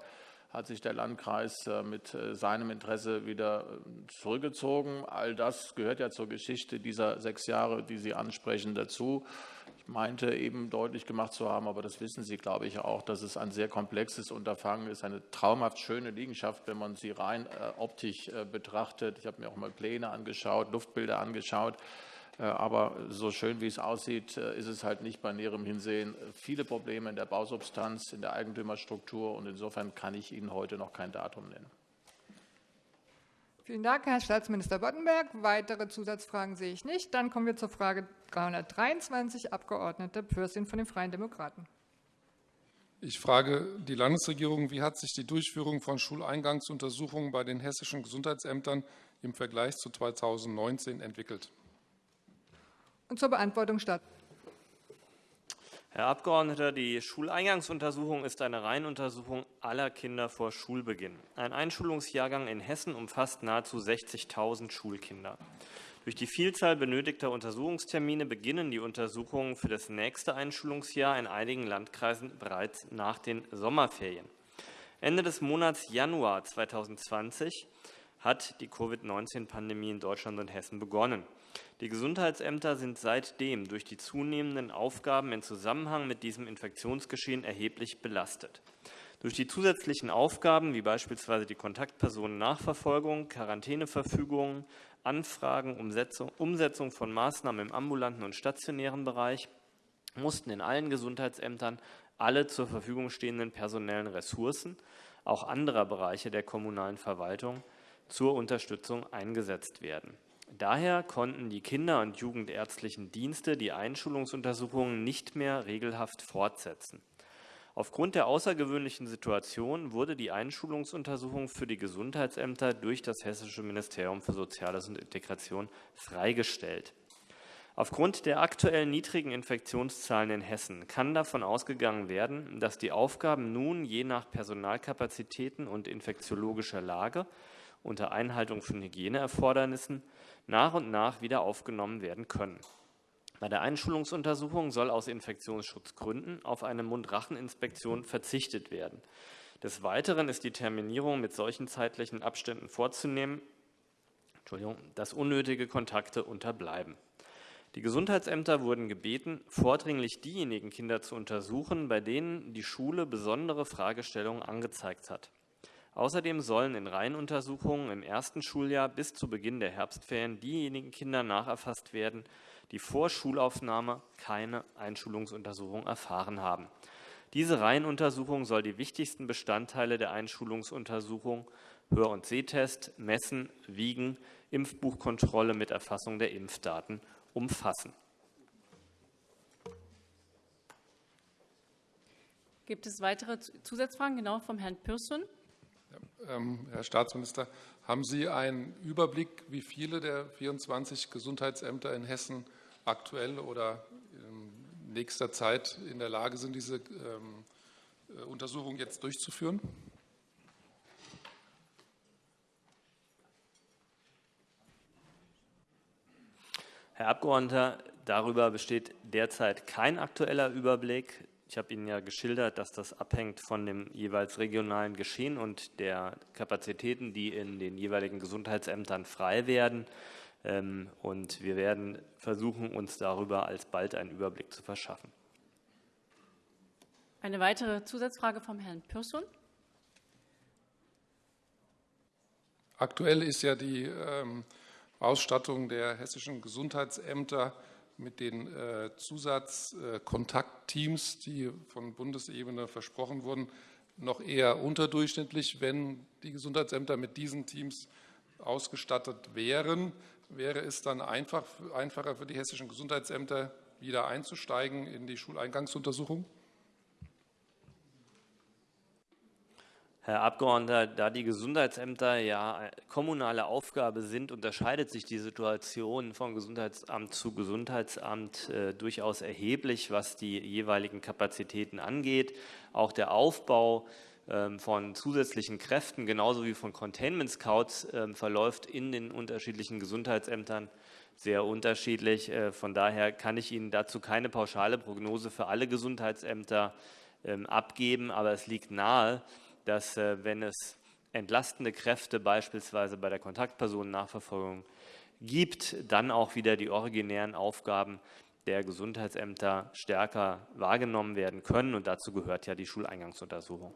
hat sich der Landkreis äh, mit äh, seinem Interesse wieder zurückgezogen. All das gehört ja zur Geschichte dieser sechs Jahre, die Sie ansprechen, dazu. Ich meinte eben deutlich gemacht zu haben, aber das wissen Sie, glaube ich, auch, dass es ein sehr komplexes Unterfangen ist, eine traumhaft schöne Liegenschaft, wenn man sie rein optisch betrachtet. Ich habe mir auch mal Pläne angeschaut, Luftbilder angeschaut. Äh, aber so schön wie es aussieht, äh, ist es halt nicht bei näherem Hinsehen. Viele Probleme in der Bausubstanz, in der Eigentümerstruktur und insofern kann ich Ihnen heute noch kein Datum nennen. Vielen Dank, Herr Staatsminister Boddenberg. Weitere Zusatzfragen sehe ich nicht. Dann kommen wir zur Frage 323, Abgeordnete Pürsün von den Freien Demokraten. Ich frage die Landesregierung, wie hat sich die Durchführung von Schuleingangsuntersuchungen bei den hessischen Gesundheitsämtern im Vergleich zu 2019 entwickelt? Und zur Beantwortung statt. Herr Abgeordneter, die Schuleingangsuntersuchung ist eine Reihenuntersuchung aller Kinder vor Schulbeginn. Ein Einschulungsjahrgang in Hessen umfasst nahezu 60.000 Schulkinder. Durch die Vielzahl benötigter Untersuchungstermine beginnen die Untersuchungen für das nächste Einschulungsjahr in einigen Landkreisen bereits nach den Sommerferien. Ende des Monats Januar 2020 hat die Covid-19-Pandemie in Deutschland und Hessen begonnen. Die Gesundheitsämter sind seitdem durch die zunehmenden Aufgaben in Zusammenhang mit diesem Infektionsgeschehen erheblich belastet. Durch die zusätzlichen Aufgaben, wie beispielsweise die Kontaktpersonennachverfolgung, Quarantäneverfügungen, Anfragen, Umsetzung von Maßnahmen im ambulanten und stationären Bereich, mussten in allen Gesundheitsämtern alle zur Verfügung stehenden personellen Ressourcen, auch anderer Bereiche der kommunalen Verwaltung, zur Unterstützung eingesetzt werden. Daher konnten die Kinder- und Jugendärztlichen Dienste die Einschulungsuntersuchungen nicht mehr regelhaft fortsetzen. Aufgrund der außergewöhnlichen Situation wurde die Einschulungsuntersuchung für die Gesundheitsämter durch das Hessische Ministerium für Soziales und Integration freigestellt. Aufgrund der aktuell niedrigen Infektionszahlen in Hessen kann davon ausgegangen werden, dass die Aufgaben nun je nach Personalkapazitäten und infektiologischer Lage unter Einhaltung von Hygieneerfordernissen nach und nach wieder aufgenommen werden können. Bei der Einschulungsuntersuchung soll aus Infektionsschutzgründen auf eine Mund-Rachen-Inspektion verzichtet werden. Des Weiteren ist die Terminierung mit solchen zeitlichen Abständen vorzunehmen, dass unnötige Kontakte unterbleiben. Die Gesundheitsämter wurden gebeten, vordringlich diejenigen Kinder zu untersuchen, bei denen die Schule besondere Fragestellungen angezeigt hat. Außerdem sollen in Reihenuntersuchungen im ersten Schuljahr bis zu Beginn der Herbstferien diejenigen Kinder nacherfasst werden, die vor Schulaufnahme keine Einschulungsuntersuchung erfahren haben. Diese Reihenuntersuchung soll die wichtigsten Bestandteile der Einschulungsuntersuchung Hör- und Sehtest, Messen, Wiegen, Impfbuchkontrolle mit Erfassung der Impfdaten umfassen. Gibt es weitere Zusatzfragen, genau vom Herrn Pürsün? Ähm, Herr Staatsminister, haben Sie einen Überblick, wie viele der 24 Gesundheitsämter in Hessen aktuell oder in nächster Zeit in der Lage sind, diese ähm, äh, Untersuchung jetzt durchzuführen? Herr Abgeordneter, darüber besteht derzeit kein aktueller Überblick. Ich habe Ihnen ja geschildert, dass das abhängt von dem jeweils regionalen Geschehen und der Kapazitäten, die in den jeweiligen Gesundheitsämtern frei werden. Ähm, und wir werden versuchen, uns darüber alsbald einen Überblick zu verschaffen. Eine weitere Zusatzfrage vom Herrn Pürsün. Aktuell ist ja die ähm, Ausstattung der hessischen Gesundheitsämter mit den äh, Zusatzkontaktteams, die von Bundesebene versprochen wurden, noch eher unterdurchschnittlich. Wenn die Gesundheitsämter mit diesen Teams ausgestattet wären, wäre es dann einfach, einfacher für die hessischen Gesundheitsämter, wieder eingzusteigen in die Schuleingangsuntersuchung? Herr Abgeordneter, da die Gesundheitsämter ja kommunale Aufgabe sind, unterscheidet sich die Situation von Gesundheitsamt zu Gesundheitsamt äh, durchaus erheblich, was die jeweiligen Kapazitäten angeht. Auch der Aufbau ähm, von zusätzlichen Kräften, genauso wie von Containment Scouts, äh, verläuft in den unterschiedlichen Gesundheitsämtern sehr unterschiedlich. Äh, von daher kann ich Ihnen dazu keine pauschale Prognose für alle Gesundheitsämter ähm, abgeben, aber es liegt nahe, dass, äh, wenn es entlastende Kräfte beispielsweise bei der Kontaktpersonennachverfolgung gibt, dann auch wieder die originären Aufgaben der Gesundheitsämter stärker wahrgenommen werden können. Und dazu gehört ja die Schuleingangsuntersuchung.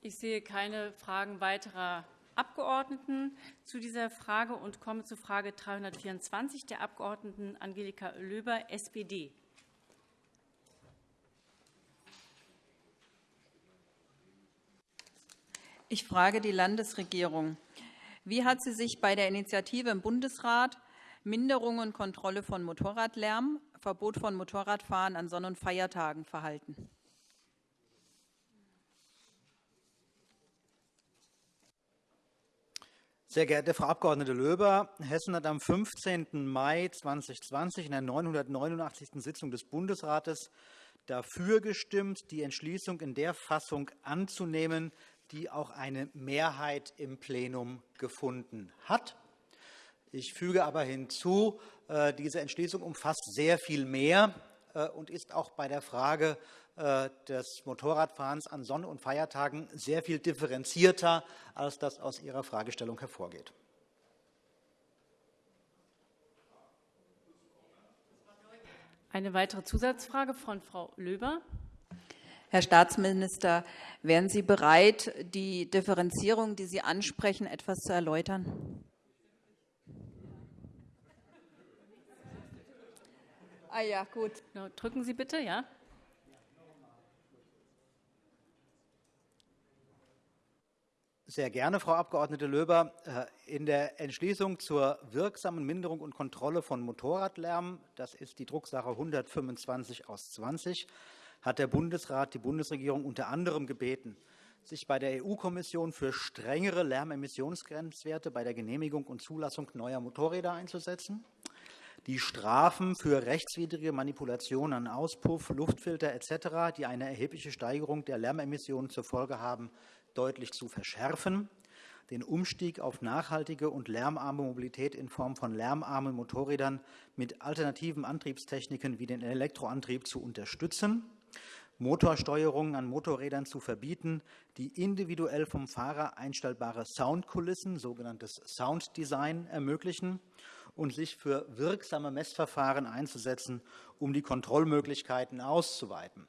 Ich sehe keine Fragen weiterer Abgeordneten zu dieser Frage und komme zu Frage 324 der Abg. Angelika Löber, SPD. Ich frage die Landesregierung. Wie hat sie sich bei der Initiative im Bundesrat Minderung und Kontrolle von Motorradlärm, Verbot von Motorradfahren an Sonn- und Feiertagen verhalten? Sehr geehrte Frau Abg. Löber, Hessen hat am 15. Mai 2020 in der 989. Sitzung des Bundesrates dafür gestimmt, die Entschließung in der Fassung anzunehmen, die auch eine Mehrheit im Plenum gefunden hat. Ich füge aber hinzu, äh, diese Entschließung umfasst sehr viel mehr äh, und ist auch bei der Frage äh, des Motorradfahrens an Sonn- und Feiertagen sehr viel differenzierter, als das aus Ihrer Fragestellung hervorgeht. Eine weitere Zusatzfrage von Frau Löber. Herr Staatsminister, wären Sie bereit, die Differenzierung, die Sie ansprechen, etwas zu erläutern? Ah ja, gut. Drücken Sie bitte, ja. Sehr gerne, Frau Abg. Löber. Äh, in der Entschließung zur wirksamen Minderung und Kontrolle von Motorradlärm, das ist die Drucksache 125 aus 20, hat der Bundesrat die Bundesregierung unter anderem gebeten, sich bei der EU-Kommission für strengere Lärmemissionsgrenzwerte bei der Genehmigung und Zulassung neuer Motorräder einzusetzen, die Strafen für rechtswidrige Manipulation an Auspuff, Luftfilter etc., die eine erhebliche Steigerung der Lärmemissionen zur Folge haben, deutlich zu verschärfen, den Umstieg auf nachhaltige und lärmarme Mobilität in Form von lärmarmen Motorrädern mit alternativen Antriebstechniken wie den Elektroantrieb zu unterstützen, Motorsteuerungen an Motorrädern zu verbieten, die individuell vom Fahrer einstellbare Soundkulissen, sogenanntes Sounddesign, ermöglichen und sich für wirksame Messverfahren einzusetzen, um die Kontrollmöglichkeiten auszuweiten.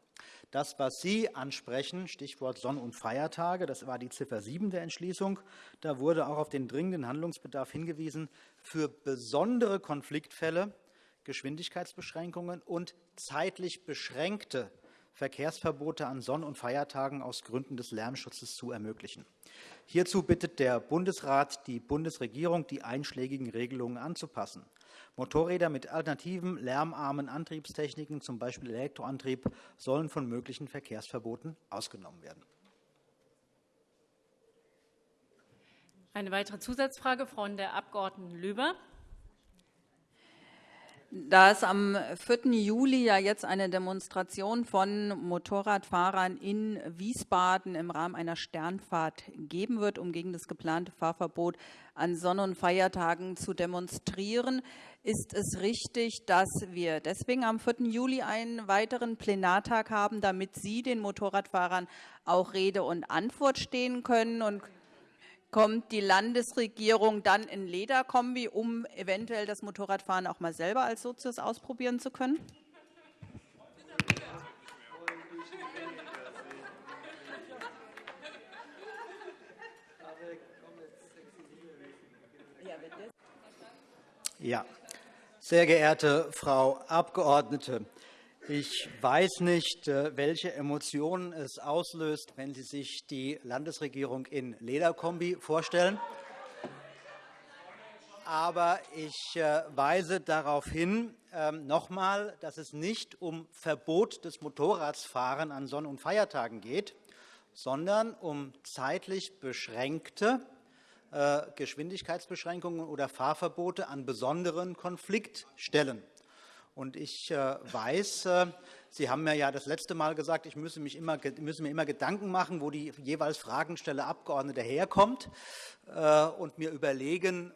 Das, was Sie ansprechen, Stichwort Sonn- und Feiertage, das war die Ziffer 7 der Entschließung. Da wurde auch auf den dringenden Handlungsbedarf hingewiesen, für besondere Konfliktfälle Geschwindigkeitsbeschränkungen und zeitlich beschränkte Verkehrsverbote an Sonn- und Feiertagen aus Gründen des Lärmschutzes zu ermöglichen. Hierzu bittet der Bundesrat die Bundesregierung, die einschlägigen Regelungen anzupassen. Motorräder mit alternativen, lärmarmen Antriebstechniken, z. B. Elektroantrieb, sollen von möglichen Verkehrsverboten ausgenommen werden. Eine weitere Zusatzfrage von der Abg. Löber. Da es am 4. Juli ja jetzt eine Demonstration von Motorradfahrern in Wiesbaden im Rahmen einer Sternfahrt geben wird, um gegen das geplante Fahrverbot an Sonn- und Feiertagen zu demonstrieren, ist es richtig, dass wir deswegen am 4. Juli einen weiteren Plenartag haben, damit Sie den Motorradfahrern auch Rede und Antwort stehen können und kommt die Landesregierung dann in Lederkombi, um eventuell das Motorradfahren auch mal selber als Sozius ausprobieren zu können? Ja, sehr geehrte Frau Abgeordnete, ich weiß nicht, äh, welche Emotionen es auslöst, wenn Sie sich die Landesregierung in Lederkombi vorstellen. Aber ich äh, weise darauf hin, ähm, noch einmal, dass es nicht um Verbot des Motorradfahrens an Sonn- und Feiertagen geht, sondern um zeitlich beschränkte äh, Geschwindigkeitsbeschränkungen oder Fahrverbote an besonderen Konfliktstellen. Und ich weiß, Sie haben mir ja das letzte Mal gesagt, ich müsse, mich immer, müsse mir immer Gedanken machen, wo die jeweils Fragenstelle Abgeordnete herkommt und mir überlegen,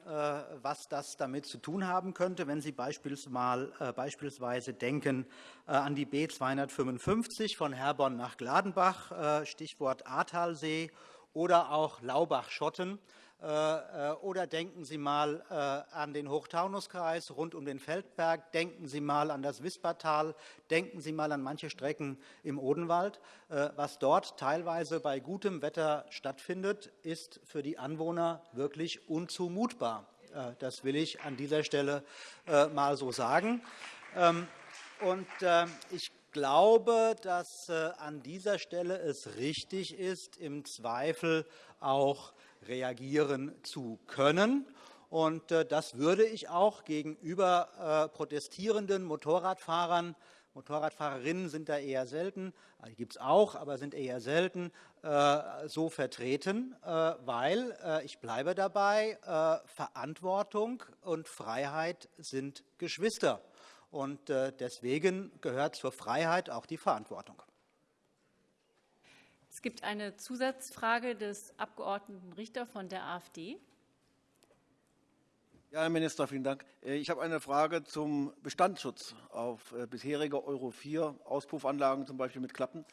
was das damit zu tun haben könnte, wenn Sie beispielsweise denken an die B 255 von Herborn nach Gladenbach, Stichwort Ahrtalsee, oder auch Laubach-Schotten. Äh, oder denken Sie mal äh, an den Hochtaunuskreis rund um den Feldberg. Denken Sie mal an das Wispertal. Denken Sie mal an manche Strecken im Odenwald. Äh, was dort teilweise bei gutem Wetter stattfindet, ist für die Anwohner wirklich unzumutbar. Das will ich an dieser Stelle mal so sagen. Ähm, und ich glaube, dass an dieser Stelle es richtig ist, im Zweifel auch reagieren zu können. Und äh, das würde ich auch gegenüber äh, protestierenden Motorradfahrern Motorradfahrerinnen sind da eher selten, äh, gibt es auch, aber sind eher selten, so vertreten, weil, ich bleibe dabei, Verantwortung und Freiheit sind Geschwister. Und deswegen gehört zur Freiheit auch die Verantwortung. Es gibt eine Zusatzfrage des Abg. Richter von der AfD. Ja, Herr Minister, vielen Dank. Äh, ich habe eine Frage zum Bestandsschutz auf äh, bisherige Euro 4 Auspuffanlagen, zum Beispiel mit Klappen.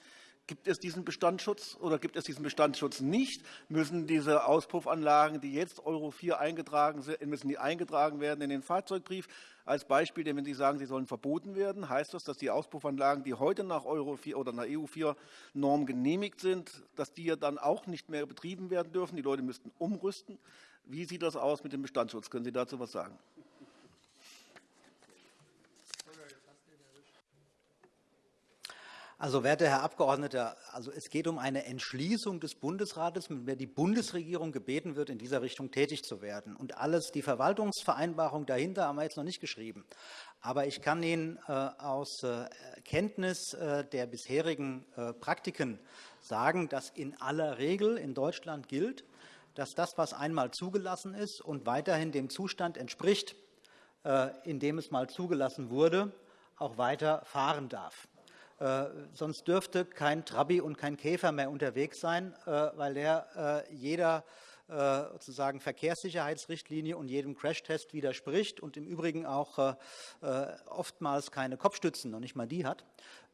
Gibt es diesen Bestandsschutz oder gibt es diesen Bestandsschutz nicht? Müssen diese Auspuffanlagen, die jetzt Euro 4 eingetragen sind, müssen die eingetragen werden in den Fahrzeugbrief? Als Beispiel, denn wenn Sie sagen, sie sollen verboten werden, heißt das, dass die Auspuffanlagen, die heute nach Euro 4 oder nach EU 4 Norm genehmigt sind, dass die ja dann auch nicht mehr betrieben werden dürfen? Die Leute müssten umrüsten. Wie sieht das aus mit dem Bestandsschutz? Können Sie dazu etwas sagen? Also, werter Herr Abgeordneter, also es geht um eine Entschließung des Bundesrates, mit der die Bundesregierung gebeten wird, in dieser Richtung tätig zu werden. Und alles, die Verwaltungsvereinbarung dahinter haben wir jetzt noch nicht geschrieben. Aber ich kann Ihnen äh, aus äh, Kenntnis äh, der bisherigen Praktiken sagen, dass in aller Regel in Deutschland gilt, dass das, was einmal zugelassen ist und weiterhin dem Zustand entspricht, in dem es mal zugelassen wurde, auch weiter fahren darf. Äh, sonst dürfte kein Trabi und kein Käfer mehr unterwegs sein, äh, weil der äh, jeder sozusagen Verkehrssicherheitsrichtlinie und jedem Crashtest widerspricht und im Übrigen auch oftmals keine Kopfstützen, noch nicht mal die hat.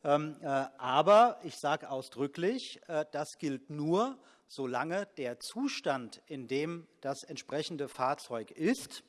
Ähm, aber ich sage ausdrücklich, das gilt nur, solange der Zustand, in dem das entsprechende Fahrzeug ist,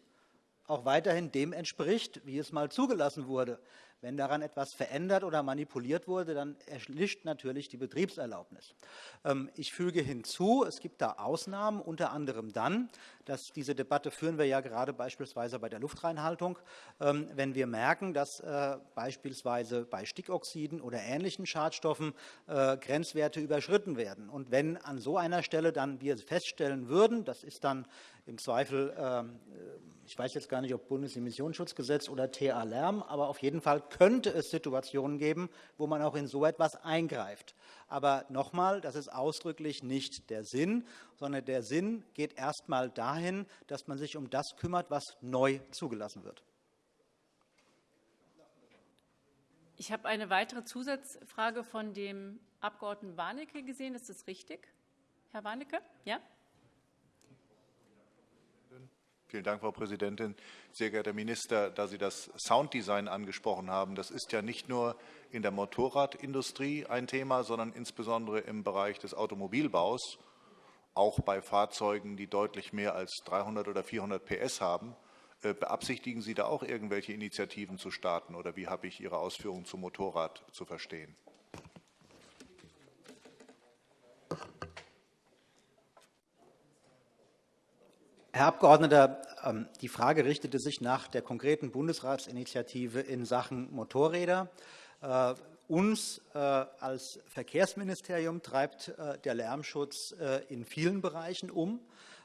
auch weiterhin dem entspricht, wie es mal zugelassen wurde. Wenn daran etwas verändert oder manipuliert wurde, dann erlischt natürlich die Betriebserlaubnis. Ähm, ich füge hinzu, es gibt da Ausnahmen, unter anderem dann, dass diese Debatte führen wir ja gerade beispielsweise bei der Luftreinhaltung, ähm, wenn wir merken, dass äh, beispielsweise bei Stickoxiden oder ähnlichen Schadstoffen äh, Grenzwerte überschritten werden. Und wenn an so einer Stelle dann wir feststellen würden, das ist dann im Zweifel, ähm, ich weiß jetzt gar nicht, ob Bundesemissionsschutzgesetz oder TA Lärm, aber auf jeden Fall könnte es Situationen geben, wo man auch in so etwas eingreift. Aber nochmal, das ist ausdrücklich nicht der Sinn, sondern der Sinn geht erst einmal dahin, dass man sich um das kümmert, was neu zugelassen wird. Ich habe eine weitere Zusatzfrage von dem Abg. Warnecke gesehen. Ist das richtig, Herr Warnecke? Ja? Vielen Dank, Frau Präsidentin. Sehr geehrter Herr Minister, da Sie das Sounddesign angesprochen haben, das ist ja nicht nur in der Motorradindustrie ein Thema, sondern insbesondere im Bereich des Automobilbaus, auch bei Fahrzeugen, die deutlich mehr als 300 oder 400 PS haben. Äh, beabsichtigen Sie da auch irgendwelche Initiativen zu starten, oder wie habe ich Ihre Ausführungen zum Motorrad zu verstehen? Herr Abgeordneter, ähm, die Frage richtete sich nach der konkreten Bundesratsinitiative in Sachen Motorräder. Äh, uns äh, als Verkehrsministerium treibt äh, der Lärmschutz in vielen Bereichen um.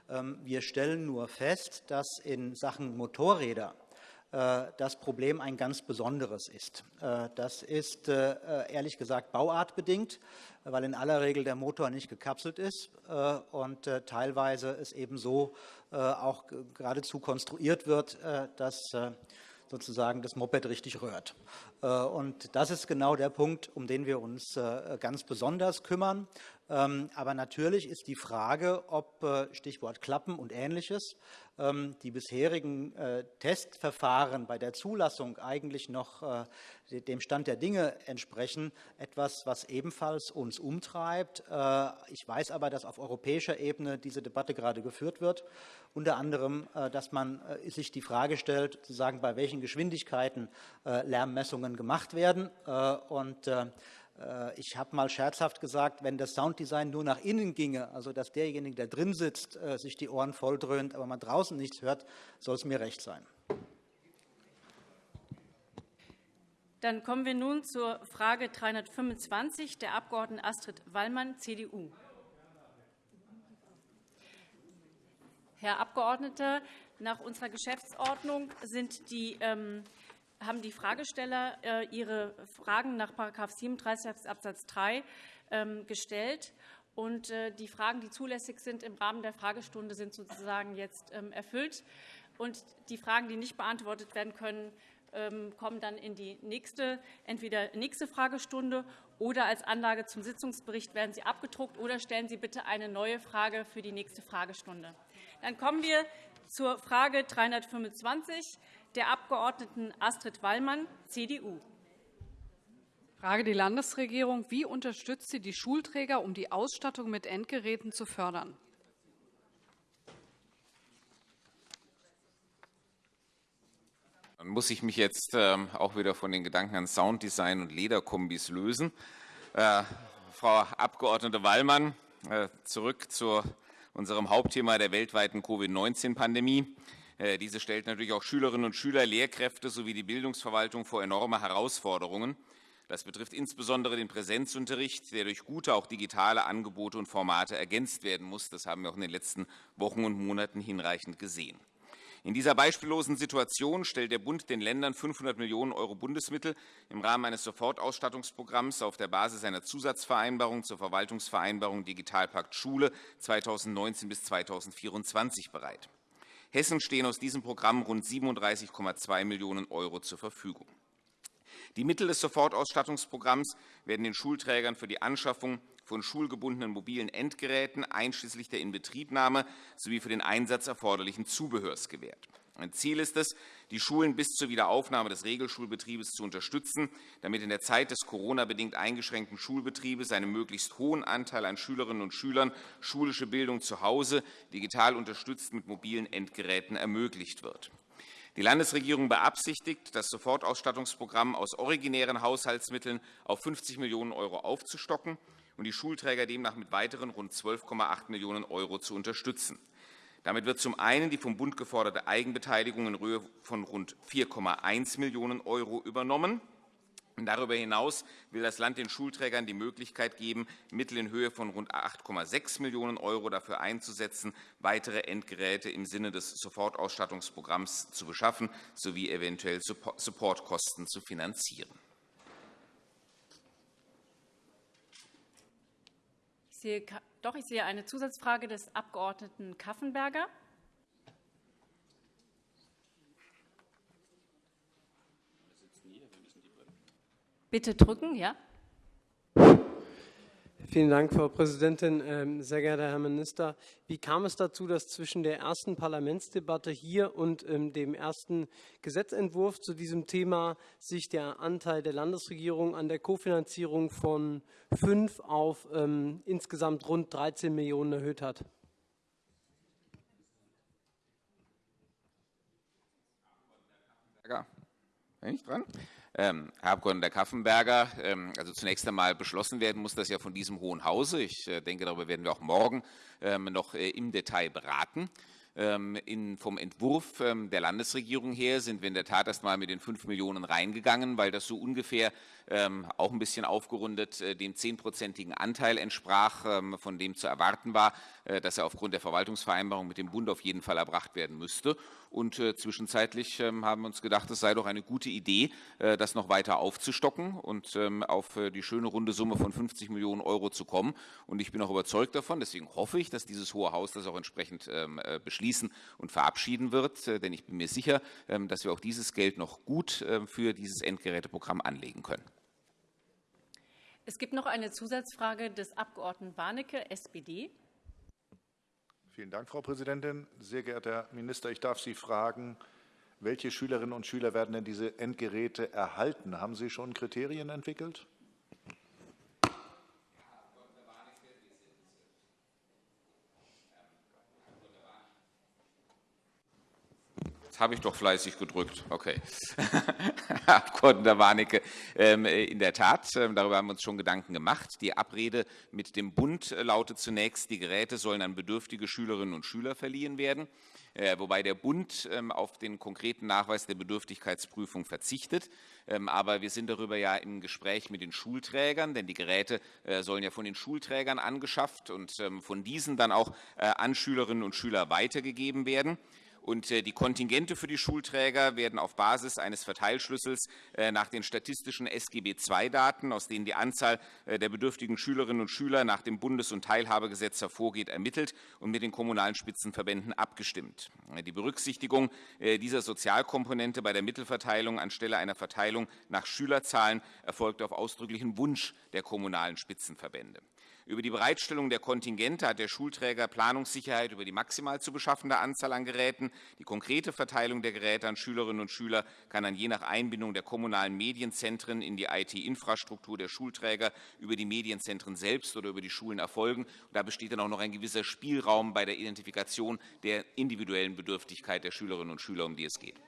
Ähm, wir stellen nur fest, dass in Sachen Motorräder das Problem ein ganz besonderes ist. Das ist ehrlich gesagt bauartbedingt weil in aller Regel der Motor nicht gekapselt ist äh, und äh, teilweise es eben so äh, auch geradezu konstruiert wird, dass sozusagen das Moped richtig rührt. Und das ist genau der Punkt, um den wir uns ganz besonders kümmern. Ähm, aber natürlich ist die Frage, ob Stichwort Klappen und Ähnliches ähm, die bisherigen äh, Testverfahren bei der Zulassung eigentlich noch äh, dem Stand der Dinge entsprechen, etwas, was ebenfalls uns umtreibt. Äh, ich weiß aber, dass auf europäischer Ebene diese Debatte gerade geführt wird, unter anderem, dass man sich die Frage stellt, bei welchen Geschwindigkeiten Lärmmessungen gemacht werden. Und äh, ich habe mal scherzhaft gesagt, wenn das Sounddesign nur nach innen ginge, also dass derjenige, der drin sitzt, äh, sich die Ohren volldröhnt, aber man draußen nichts hört, soll es mir recht sein. Dann kommen wir nun zur Frage 325 der Abg. Astrid Wallmann, CDU. Herr Abgeordneter, nach unserer Geschäftsordnung sind die ähm, haben die Fragesteller äh, ihre Fragen nach § 37 Abs. 3 ähm, gestellt. Und äh, die Fragen, die zulässig sind im Rahmen der Fragestunde, sind sozusagen jetzt ähm, erfüllt. Und die Fragen, die nicht beantwortet werden können, ähm, kommen dann in die nächste, entweder nächste Fragestunde oder als Anlage zum Sitzungsbericht werden sie abgedruckt oder stellen Sie bitte eine neue Frage für die nächste Fragestunde. Dann kommen wir zur Frage 325 der Abg. Astrid Wallmann, CDU. Frage die Landesregierung. Wie unterstützt sie die Schulträger, um die Ausstattung mit Endgeräten zu fördern? Dann muss ich mich jetzt ähm, auch wieder von den Gedanken an Sounddesign und Lederkombis lösen. Äh, Frau Abg. Wallmann, äh, zurück zu unserem Hauptthema der weltweiten Covid-19-Pandemie. Äh, diese stellt natürlich auch Schülerinnen und Schüler, Lehrkräfte sowie die Bildungsverwaltung vor enorme Herausforderungen. Das betrifft insbesondere den Präsenzunterricht, der durch gute, auch digitale Angebote und Formate ergänzt werden muss. Das haben wir auch in den letzten Wochen und Monaten hinreichend gesehen. In dieser beispiellosen Situation stellt der Bund den Ländern 500 Millionen € Bundesmittel im Rahmen eines Sofortausstattungsprogramms auf der Basis einer Zusatzvereinbarung zur Verwaltungsvereinbarung Digitalpakt Schule 2019 bis 2024 bereit. Hessen stehen aus diesem Programm rund 37,2 Millionen € zur Verfügung. Die Mittel des Sofortausstattungsprogramms werden den Schulträgern für die Anschaffung von schulgebundenen mobilen Endgeräten einschließlich der Inbetriebnahme sowie für den Einsatz erforderlichen Zubehörs gewährt. Ein Ziel ist es, die Schulen bis zur Wiederaufnahme des Regelschulbetriebes zu unterstützen, damit in der Zeit des Corona-bedingt eingeschränkten Schulbetriebes einem möglichst hohen Anteil an Schülerinnen und Schülern schulische Bildung zu Hause digital unterstützt mit mobilen Endgeräten ermöglicht wird. Die Landesregierung beabsichtigt, das Sofortausstattungsprogramm aus originären Haushaltsmitteln auf 50 Millionen € aufzustocken und die Schulträger demnach mit weiteren rund 12,8 Millionen € zu unterstützen. Damit wird zum einen die vom Bund geforderte Eigenbeteiligung in Höhe von rund 4,1 Millionen € übernommen. Darüber hinaus will das Land den Schulträgern die Möglichkeit geben, Mittel in Höhe von rund 8,6 Millionen € dafür einzusetzen, weitere Endgeräte im Sinne des Sofortausstattungsprogramms zu beschaffen sowie eventuell Supportkosten zu finanzieren. Ich sehe doch, ich sehe eine Zusatzfrage des Abg. Kaffenberger. Bitte drücken, ja. Vielen Dank, Frau Präsidentin. Ähm, sehr geehrter Herr Minister, wie kam es dazu, dass zwischen der ersten Parlamentsdebatte hier und ähm, dem ersten Gesetzentwurf zu diesem Thema sich der Anteil der Landesregierung an der Kofinanzierung von fünf auf ähm, insgesamt rund 13 Millionen erhöht hat? Bin ich dran? Ähm, Herr Abg. Kaffenberger, ähm, also zunächst einmal beschlossen werden muss das ja von diesem Hohen Hause. Ich äh, denke, darüber werden wir auch morgen ähm, noch äh, im Detail beraten. Ähm, in, vom Entwurf ähm, der Landesregierung her sind wir in der Tat erst einmal mit den 5 Millionen reingegangen, weil das so ungefähr ähm, auch ein bisschen aufgerundet äh, dem zehnprozentigen Anteil entsprach, von dem zu erwarten war, äh, dass er aufgrund der Verwaltungsvereinbarung mit dem Bund auf jeden Fall erbracht werden müsste. Und äh, zwischenzeitlich haben wir uns gedacht, es sei doch eine gute Idee, das noch weiter aufzustocken und auf die schöne runde Summe von 50 Millionen Euro zu kommen. Und ich bin auch überzeugt davon, deswegen hoffe ich, dass dieses Hohe Haus das auch entsprechend beschließt beschließen und verabschieden wird. Denn ich bin mir sicher, dass wir auch dieses Geld noch gut für dieses Endgeräteprogramm anlegen können. Es gibt noch eine Zusatzfrage des Abg. Warnecke, SPD. Vielen Dank, Frau Präsidentin. Sehr geehrter Herr Minister, ich darf Sie fragen, welche Schülerinnen und Schüler werden denn diese Endgeräte erhalten? Haben Sie schon Kriterien entwickelt? Habe ich doch fleißig gedrückt. Okay. Herr Abg. Warnecke, ähm, in der Tat, ähm, darüber haben wir uns schon Gedanken gemacht. Die Abrede mit dem Bund lautet zunächst, die Geräte sollen an bedürftige Schülerinnen und Schüler verliehen werden äh, wobei der Bund ähm, auf den konkreten Nachweis der Bedürftigkeitsprüfung verzichtet. Aber wir sind darüber ja im Gespräch mit den Schulträgern, denn die Geräte äh, sollen ja von den Schulträgern angeschafft und von diesen dann auch äh, an Schülerinnen und Schüler weitergegeben werden. Und äh, die Kontingente für die Schulträger werden auf Basis eines Verteilschlüssels äh, nach den statistischen SGB II-Daten, aus denen die Anzahl äh, der bedürftigen Schülerinnen und Schüler nach dem Bundes- und Teilhabegesetz hervorgeht, ermittelt und mit den kommunalen Spitzenverbänden abgestimmt. Die Berücksichtigung dieser Sozialkomponente bei der Mittelverteilung anstelle einer Verteilung nach Schülerzahlen erfolgt auf ausdrücklichen Wunsch der kommunalen Spitzenverbände. Über die Bereitstellung der Kontingente hat der Schulträger Planungssicherheit über die maximal zu beschaffende Anzahl an Geräten. Die konkrete Verteilung der Geräte an Schülerinnen und Schüler kann dann je nach Einbindung der kommunalen Medienzentren in die IT-Infrastruktur der Schulträger über die Medienzentren selbst oder über die Schulen erfolgen. Da besteht dann auch noch ein gewisser Spielraum bei der Identifikation der individuellen Bedürftigkeit der Schülerinnen und Schüler, um die es geht.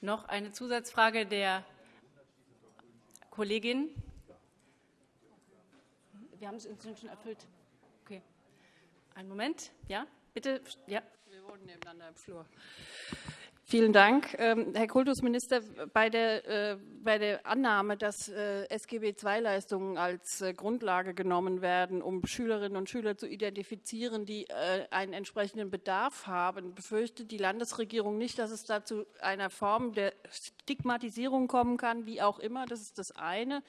Noch eine Zusatzfrage der Kollegin? Wir haben es inzwischen schon erfüllt. Okay. Einen Moment. Ja, bitte. Ja. Wir wohnen nebeneinander im Flur. Vielen Dank. Ähm, Herr Kultusminister, bei der, äh, bei der Annahme, dass äh, SGB-II-Leistungen als äh, Grundlage genommen werden, um Schülerinnen und Schüler zu identifizieren, die einen entsprechenden Bedarf haben, befürchtet die Landesregierung nicht, dass es dazu einer Form der Stigmatisierung kommen kann, wie auch immer. Das ist das eine.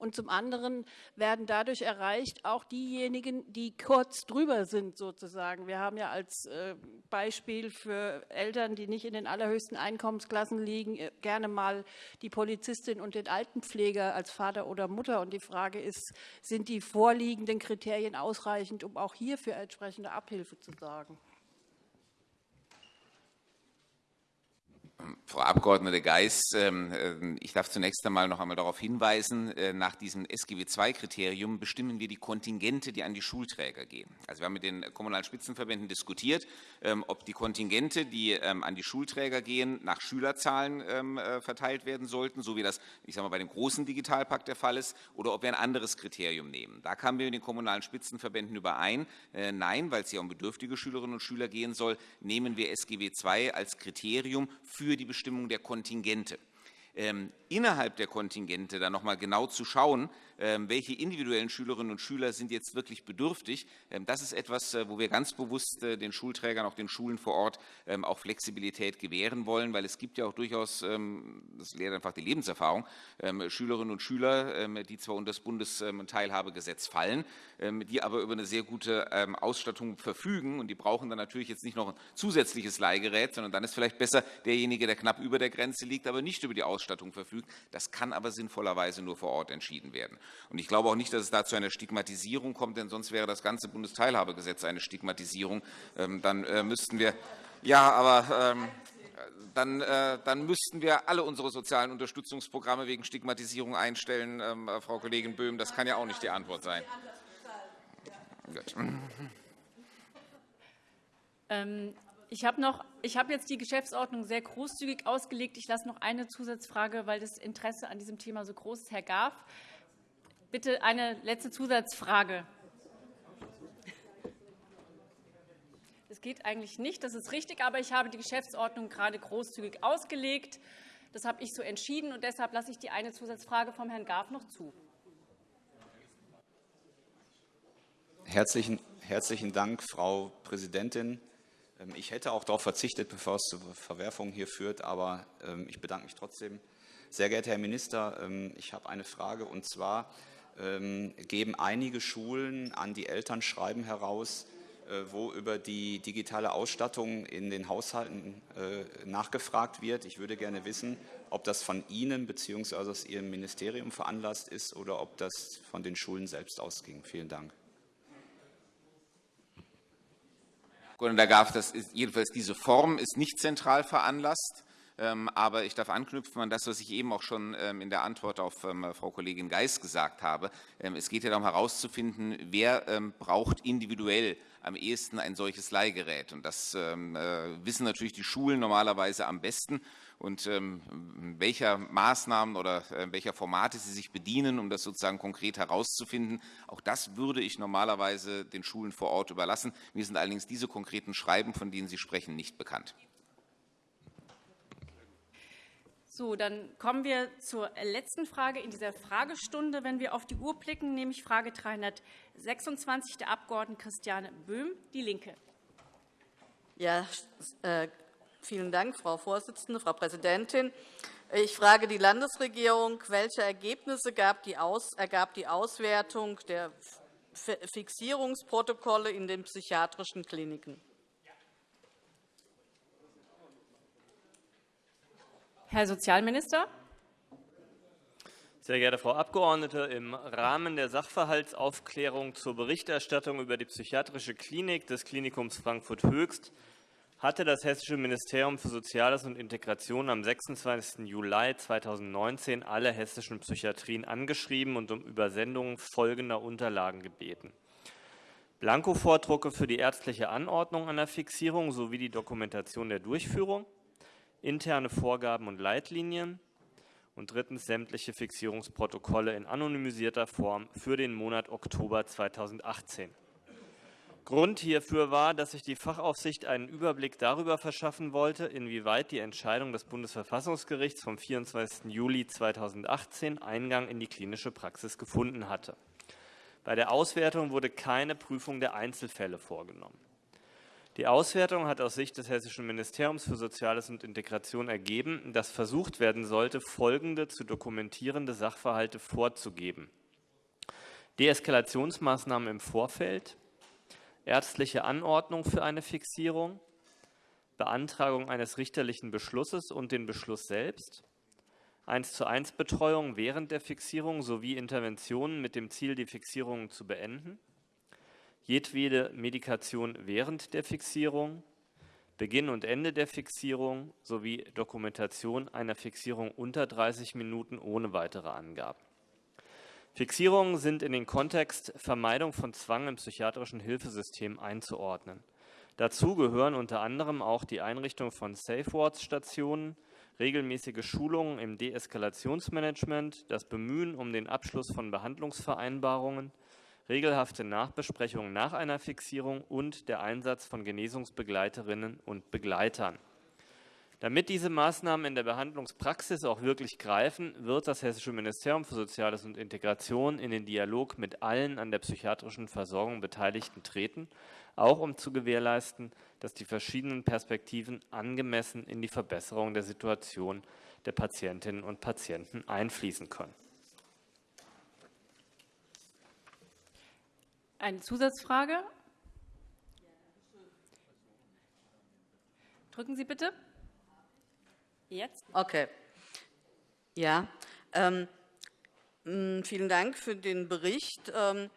Und zum anderen werden dadurch erreicht auch diejenigen, die kurz drüber sind sozusagen. Wir haben ja als äh, Beispiel für Eltern, die nicht in den allerhöchsten Einkommensklassen liegen, äh, gerne mal die Polizistin und den Altenpfleger als Vater oder Mutter. Und die Frage ist, sind die vorliegenden Kriterien ausreichend, um auch hier für entsprechende Abhilfe zu sorgen? Frau Abg. Geis, ähm, äh, ich darf zunächst einmal noch einmal darauf hinweisen, äh, nach diesem SGB II-Kriterium bestimmen wir die Kontingente, die an die Schulträger gehen. Also wir haben mit den kommunalen Spitzenverbänden diskutiert, ähm, ob die Kontingente, die ähm, an die Schulträger gehen, nach Schülerzahlen äh, verteilt werden sollten, so wie das ich sage mal, bei dem großen Digitalpakt der Fall ist, oder ob wir ein anderes Kriterium nehmen. Da kamen wir mit den kommunalen Spitzenverbänden überein. Nein, weil es hier um bedürftige Schülerinnen und Schüler gehen soll, nehmen wir SGB II als Kriterium für die Bestimmung der Kontingente. Ähm, innerhalb der Kontingente dann noch genau zu schauen, welche individuellen Schülerinnen und Schüler sind jetzt wirklich bedürftig. Ähm, das ist etwas, äh, wo wir ganz bewusst äh, den Schulträgern, auch den Schulen vor Ort ähm, auch Flexibilität gewähren wollen, weil es gibt ja auch durchaus, das lehrt einfach die Lebenserfahrung, Schülerinnen und Schüler, die zwar unter das Bundesteilhabegesetz fallen, die aber über eine sehr gute Ausstattung verfügen und die brauchen dann natürlich jetzt nicht noch ein zusätzliches Leihgerät, sondern dann ist vielleicht besser derjenige, der knapp über der Grenze liegt, aber nicht über die Ausstattung verfügt. Das kann aber sinnvollerweise nur vor Ort entschieden werden. Und ich glaube auch nicht, dass es da zu einer Stigmatisierung kommt, denn sonst wäre das ganze Bundesteilhabegesetz eine Stigmatisierung. Ähm, dann äh, müssten wir, ja, aber ähm, dann, äh, dann, müssten wir alle unsere sozialen Unterstützungsprogramme wegen Stigmatisierung einstellen, ähm, äh, Frau Kollegin Böhm. Das kann ja auch nicht die Antwort sein. Gut. ich habe jetzt die Geschäftsordnung sehr großzügig ausgelegt. Ich lasse noch eine Zusatzfrage, weil das Interesse an diesem Thema so groß ist. Herr Graf, Bitte eine letzte Zusatzfrage. Das geht eigentlich nicht, das ist richtig, aber ich habe die Geschäftsordnung gerade großzügig ausgelegt. Das habe ich so entschieden, und deshalb lasse ich die eine Zusatzfrage vom Herrn Graf noch zu. Herzlichen, herzlichen Dank, Frau Präsidentin. Ähm, ich hätte auch darauf verzichtet, bevor es zu Verwerfungen hier führt, aber ähm, ich bedanke mich trotzdem. Sehr geehrter Herr Minister, ähm, ich habe eine Frage, und zwar geben einige Schulen an die Eltern Schreiben heraus, äh, wo über die digitale Ausstattung in den Haushalten äh, nachgefragt wird. Ich würde gerne wissen, ob das von Ihnen bzw. aus Ihrem Ministerium veranlasst ist oder ob das von den Schulen selbst ausging. Vielen Dank. Herr Graf, das ist, jedenfalls diese Form ist nicht zentral veranlasst. Ähm, aber ich darf anknüpfen an das, was ich eben auch schon ähm, in der Antwort auf ähm, Frau Kollegin Geis gesagt habe. Es geht ja darum herauszufinden, wer braucht individuell am ehesten ein solches Leihgerät. Und das äh, wissen natürlich die Schulen normalerweise am besten. Und welcher Maßnahmen oder äh, welcher Formate sie sich bedienen, um das sozusagen konkret herauszufinden, auch das würde ich normalerweise den Schulen vor Ort überlassen. Mir sind allerdings diese konkreten Schreiben, von denen Sie sprechen, nicht bekannt. So, dann kommen wir zur letzten Frage in dieser Fragestunde. Wenn wir auf die Uhr blicken, nämlich Frage 326 der Abg. Christiane Böhm, DIE LINKE. Ja, äh, vielen Dank, Frau Vorsitzende, Frau Präsidentin. Ich frage die Landesregierung, welche Ergebnisse ergab die Auswertung der Fixierungsprotokolle in den psychiatrischen Kliniken? Herr Sozialminister. Sehr geehrte Frau Abgeordnete, im Rahmen der Sachverhaltsaufklärung zur Berichterstattung über die psychiatrische Klinik des Klinikums Frankfurt Höchst hatte das Hessische Ministerium für Soziales und Integration am 26. Juli 2019 alle hessischen Psychiatrien angeschrieben und um Übersendung folgender Unterlagen gebeten. Blankovordrucke für die ärztliche Anordnung einer Fixierung sowie die Dokumentation der Durchführung, interne Vorgaben und Leitlinien und drittens sämtliche Fixierungsprotokolle in anonymisierter Form für den Monat Oktober 2018. Grund hierfür war, dass sich die Fachaufsicht einen Überblick darüber verschaffen wollte, inwieweit die Entscheidung des Bundesverfassungsgerichts vom 24. Juli 2018 Eingang in die klinische Praxis gefunden hatte. Bei der Auswertung wurde keine Prüfung der Einzelfälle vorgenommen. Die Auswertung hat aus Sicht des Hessischen Ministeriums für Soziales und Integration ergeben, dass versucht werden sollte, folgende zu dokumentierende Sachverhalte vorzugeben. Deeskalationsmaßnahmen im Vorfeld, ärztliche Anordnung für eine Fixierung, Beantragung eines richterlichen Beschlusses und den Beschluss selbst, 1 zu 1 Betreuung während der Fixierung sowie Interventionen mit dem Ziel, die Fixierungen zu beenden, jedwede Medikation während der Fixierung, Beginn und Ende der Fixierung sowie Dokumentation einer Fixierung unter 30 Minuten ohne weitere Angaben. Fixierungen sind in den Kontext Vermeidung von Zwang im psychiatrischen Hilfesystem einzuordnen. Dazu gehören unter anderem auch die Einrichtung von Safe-Wards-Stationen, regelmäßige Schulungen im Deeskalationsmanagement, das Bemühen um den Abschluss von Behandlungsvereinbarungen, regelhafte Nachbesprechungen nach einer Fixierung und der Einsatz von Genesungsbegleiterinnen und Begleitern. Damit diese Maßnahmen in der Behandlungspraxis auch wirklich greifen, wird das Hessische Ministerium für Soziales und Integration in den Dialog mit allen an der psychiatrischen Versorgung Beteiligten treten, auch um zu gewährleisten, dass die verschiedenen Perspektiven angemessen in die Verbesserung der Situation der Patientinnen und Patienten einfließen können. Eine Zusatzfrage? Drücken Sie bitte. Jetzt. Okay. Ja. Ähm, vielen Dank für den Bericht. Ähm,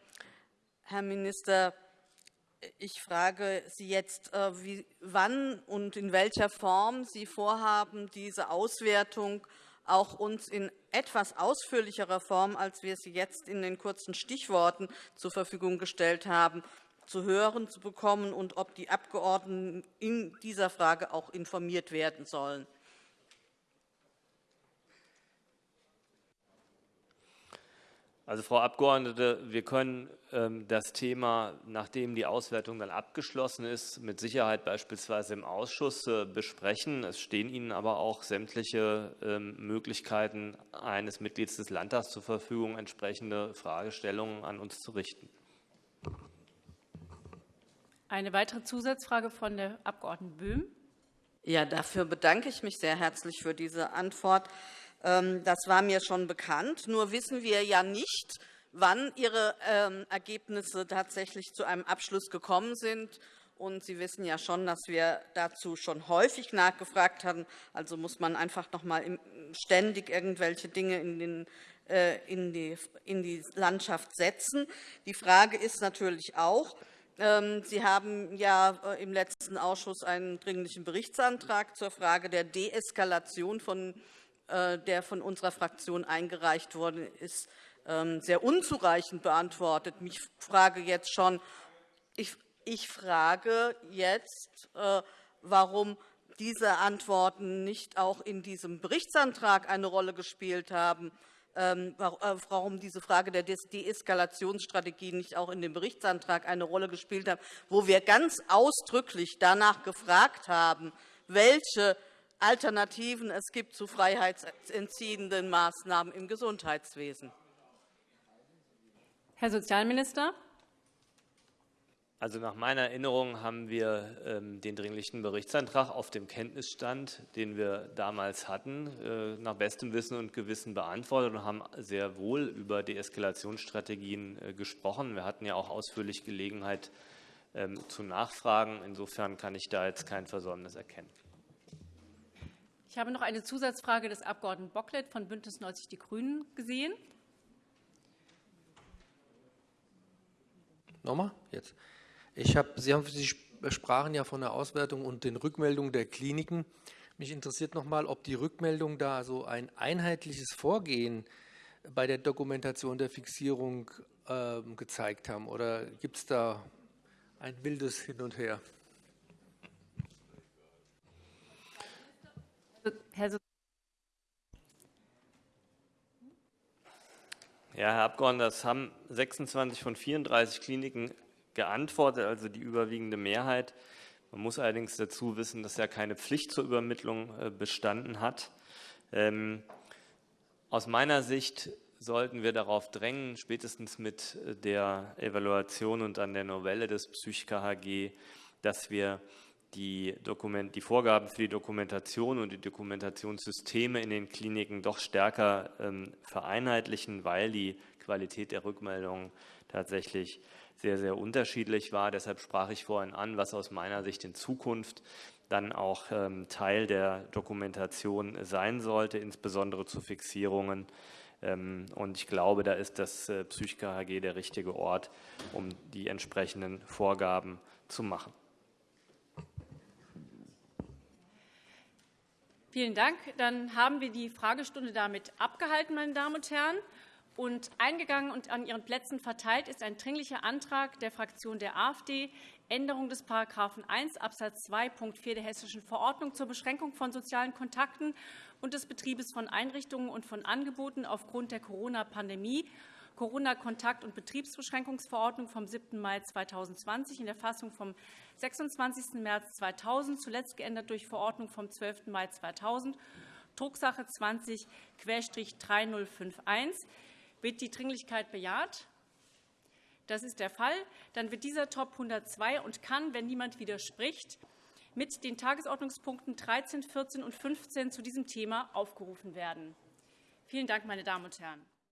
Herr Minister, ich frage Sie jetzt, äh, wie, wann und in welcher Form Sie vorhaben, diese Auswertung auch uns in etwas ausführlicherer Form, als wir sie jetzt in den kurzen Stichworten zur Verfügung gestellt haben, zu hören zu bekommen und ob die Abgeordneten in dieser Frage auch informiert werden sollen. Also, Frau Abgeordnete, wir können ähm, das Thema, nachdem die Auswertung dann abgeschlossen ist, mit Sicherheit beispielsweise im Ausschuss äh, besprechen. Es stehen Ihnen aber auch sämtliche ähm, Möglichkeiten eines Mitglieds des Landtags zur Verfügung, entsprechende Fragestellungen an uns zu richten. Eine weitere Zusatzfrage von der Abg. Böhm. Ja, dafür bedanke ich mich sehr herzlich für diese Antwort. Ähm, das war mir schon bekannt. Nur wissen wir ja nicht, wann Ihre ähm, Ergebnisse tatsächlich zu einem Abschluss gekommen sind. Und Sie wissen ja schon, dass wir dazu schon häufig nachgefragt haben. Also muss man einfach noch einmal ständig irgendwelche Dinge in, den, äh, in, die, in die Landschaft setzen. Die Frage ist natürlich auch, ähm, Sie haben ja äh, im letzten Ausschuss einen Dringlichen Berichtsantrag zur Frage der Deeskalation, von, der von unserer Fraktion eingereicht worden ist, ähm, sehr unzureichend beantwortet. Ich frage jetzt schon, ich, ich frage jetzt, äh, warum diese Antworten nicht auch in diesem Berichtsantrag eine Rolle gespielt haben, ähm, äh, warum diese Frage der Deeskalationsstrategie nicht auch in dem Berichtsantrag eine Rolle gespielt hat, wo wir ganz ausdrücklich danach gefragt haben, welche Alternativen es gibt zu freiheitsentziehenden Maßnahmen im Gesundheitswesen. Herr Sozialminister. Also nach meiner Erinnerung haben wir ähm, den Dringlichen Berichtsantrag auf dem Kenntnisstand, den wir damals hatten, äh, nach bestem Wissen und Gewissen beantwortet und haben sehr wohl über Deeskalationsstrategien äh, gesprochen. Wir hatten ja auch ausführlich Gelegenheit ähm, zu nachfragen. Insofern kann ich da jetzt kein Versäumnis erkennen. Ich habe noch eine Zusatzfrage des Abg. Bocklet von BÜNDNIS 90 die GRÜNEN gesehen. Nochmal? Jetzt. Ich hab, Sie, haben, Sie sprachen ja von der Auswertung und den Rückmeldungen der Kliniken. Mich interessiert noch einmal, ob die Rückmeldungen da so ein einheitliches Vorgehen bei der Dokumentation der Fixierung äh, gezeigt haben. Oder gibt es da ein wildes Hin und Her? Herr Ja, Herr Abgeordneter, das haben 26 von 34 Kliniken geantwortet, also die überwiegende Mehrheit. Man muss allerdings dazu wissen, dass ja keine Pflicht zur Übermittlung äh, bestanden hat. Ähm, aus meiner Sicht sollten wir darauf drängen, spätestens mit äh, der Evaluation und an der Novelle des Psych-KHG, dass wir die, Dokument, die Vorgaben für die Dokumentation und die Dokumentationssysteme in den Kliniken doch stärker ähm, vereinheitlichen, weil die Qualität der Rückmeldungen tatsächlich sehr, sehr unterschiedlich war. Deshalb sprach ich vorhin an, was aus meiner Sicht in Zukunft dann auch ähm, Teil der Dokumentation sein sollte, insbesondere zu Fixierungen. Ähm, und ich glaube, da ist das äh, Psych-KHG der richtige Ort, um die entsprechenden Vorgaben zu machen. Vielen Dank. Dann haben wir die Fragestunde damit abgehalten, meine Damen und Herren. Und eingegangen und an Ihren Plätzen verteilt ist ein Dringlicher Antrag der Fraktion der AfD, Änderung des § 1 Abs. 2 Punkt 4 der Hessischen Verordnung zur Beschränkung von sozialen Kontakten und des Betriebes von Einrichtungen und von Angeboten aufgrund der Corona-Pandemie Corona-Kontakt- und Betriebsbeschränkungsverordnung vom 7. Mai 2020 in der Fassung vom 26. März 2000, zuletzt geändert durch Verordnung vom 12. Mai 2000, Drucksache 20-3051. Wird die Dringlichkeit bejaht? Das ist der Fall. Dann wird dieser Top 102 und kann, wenn niemand widerspricht, mit den Tagesordnungspunkten 13, 14 und 15 zu diesem Thema aufgerufen werden. Vielen Dank, meine Damen und Herren.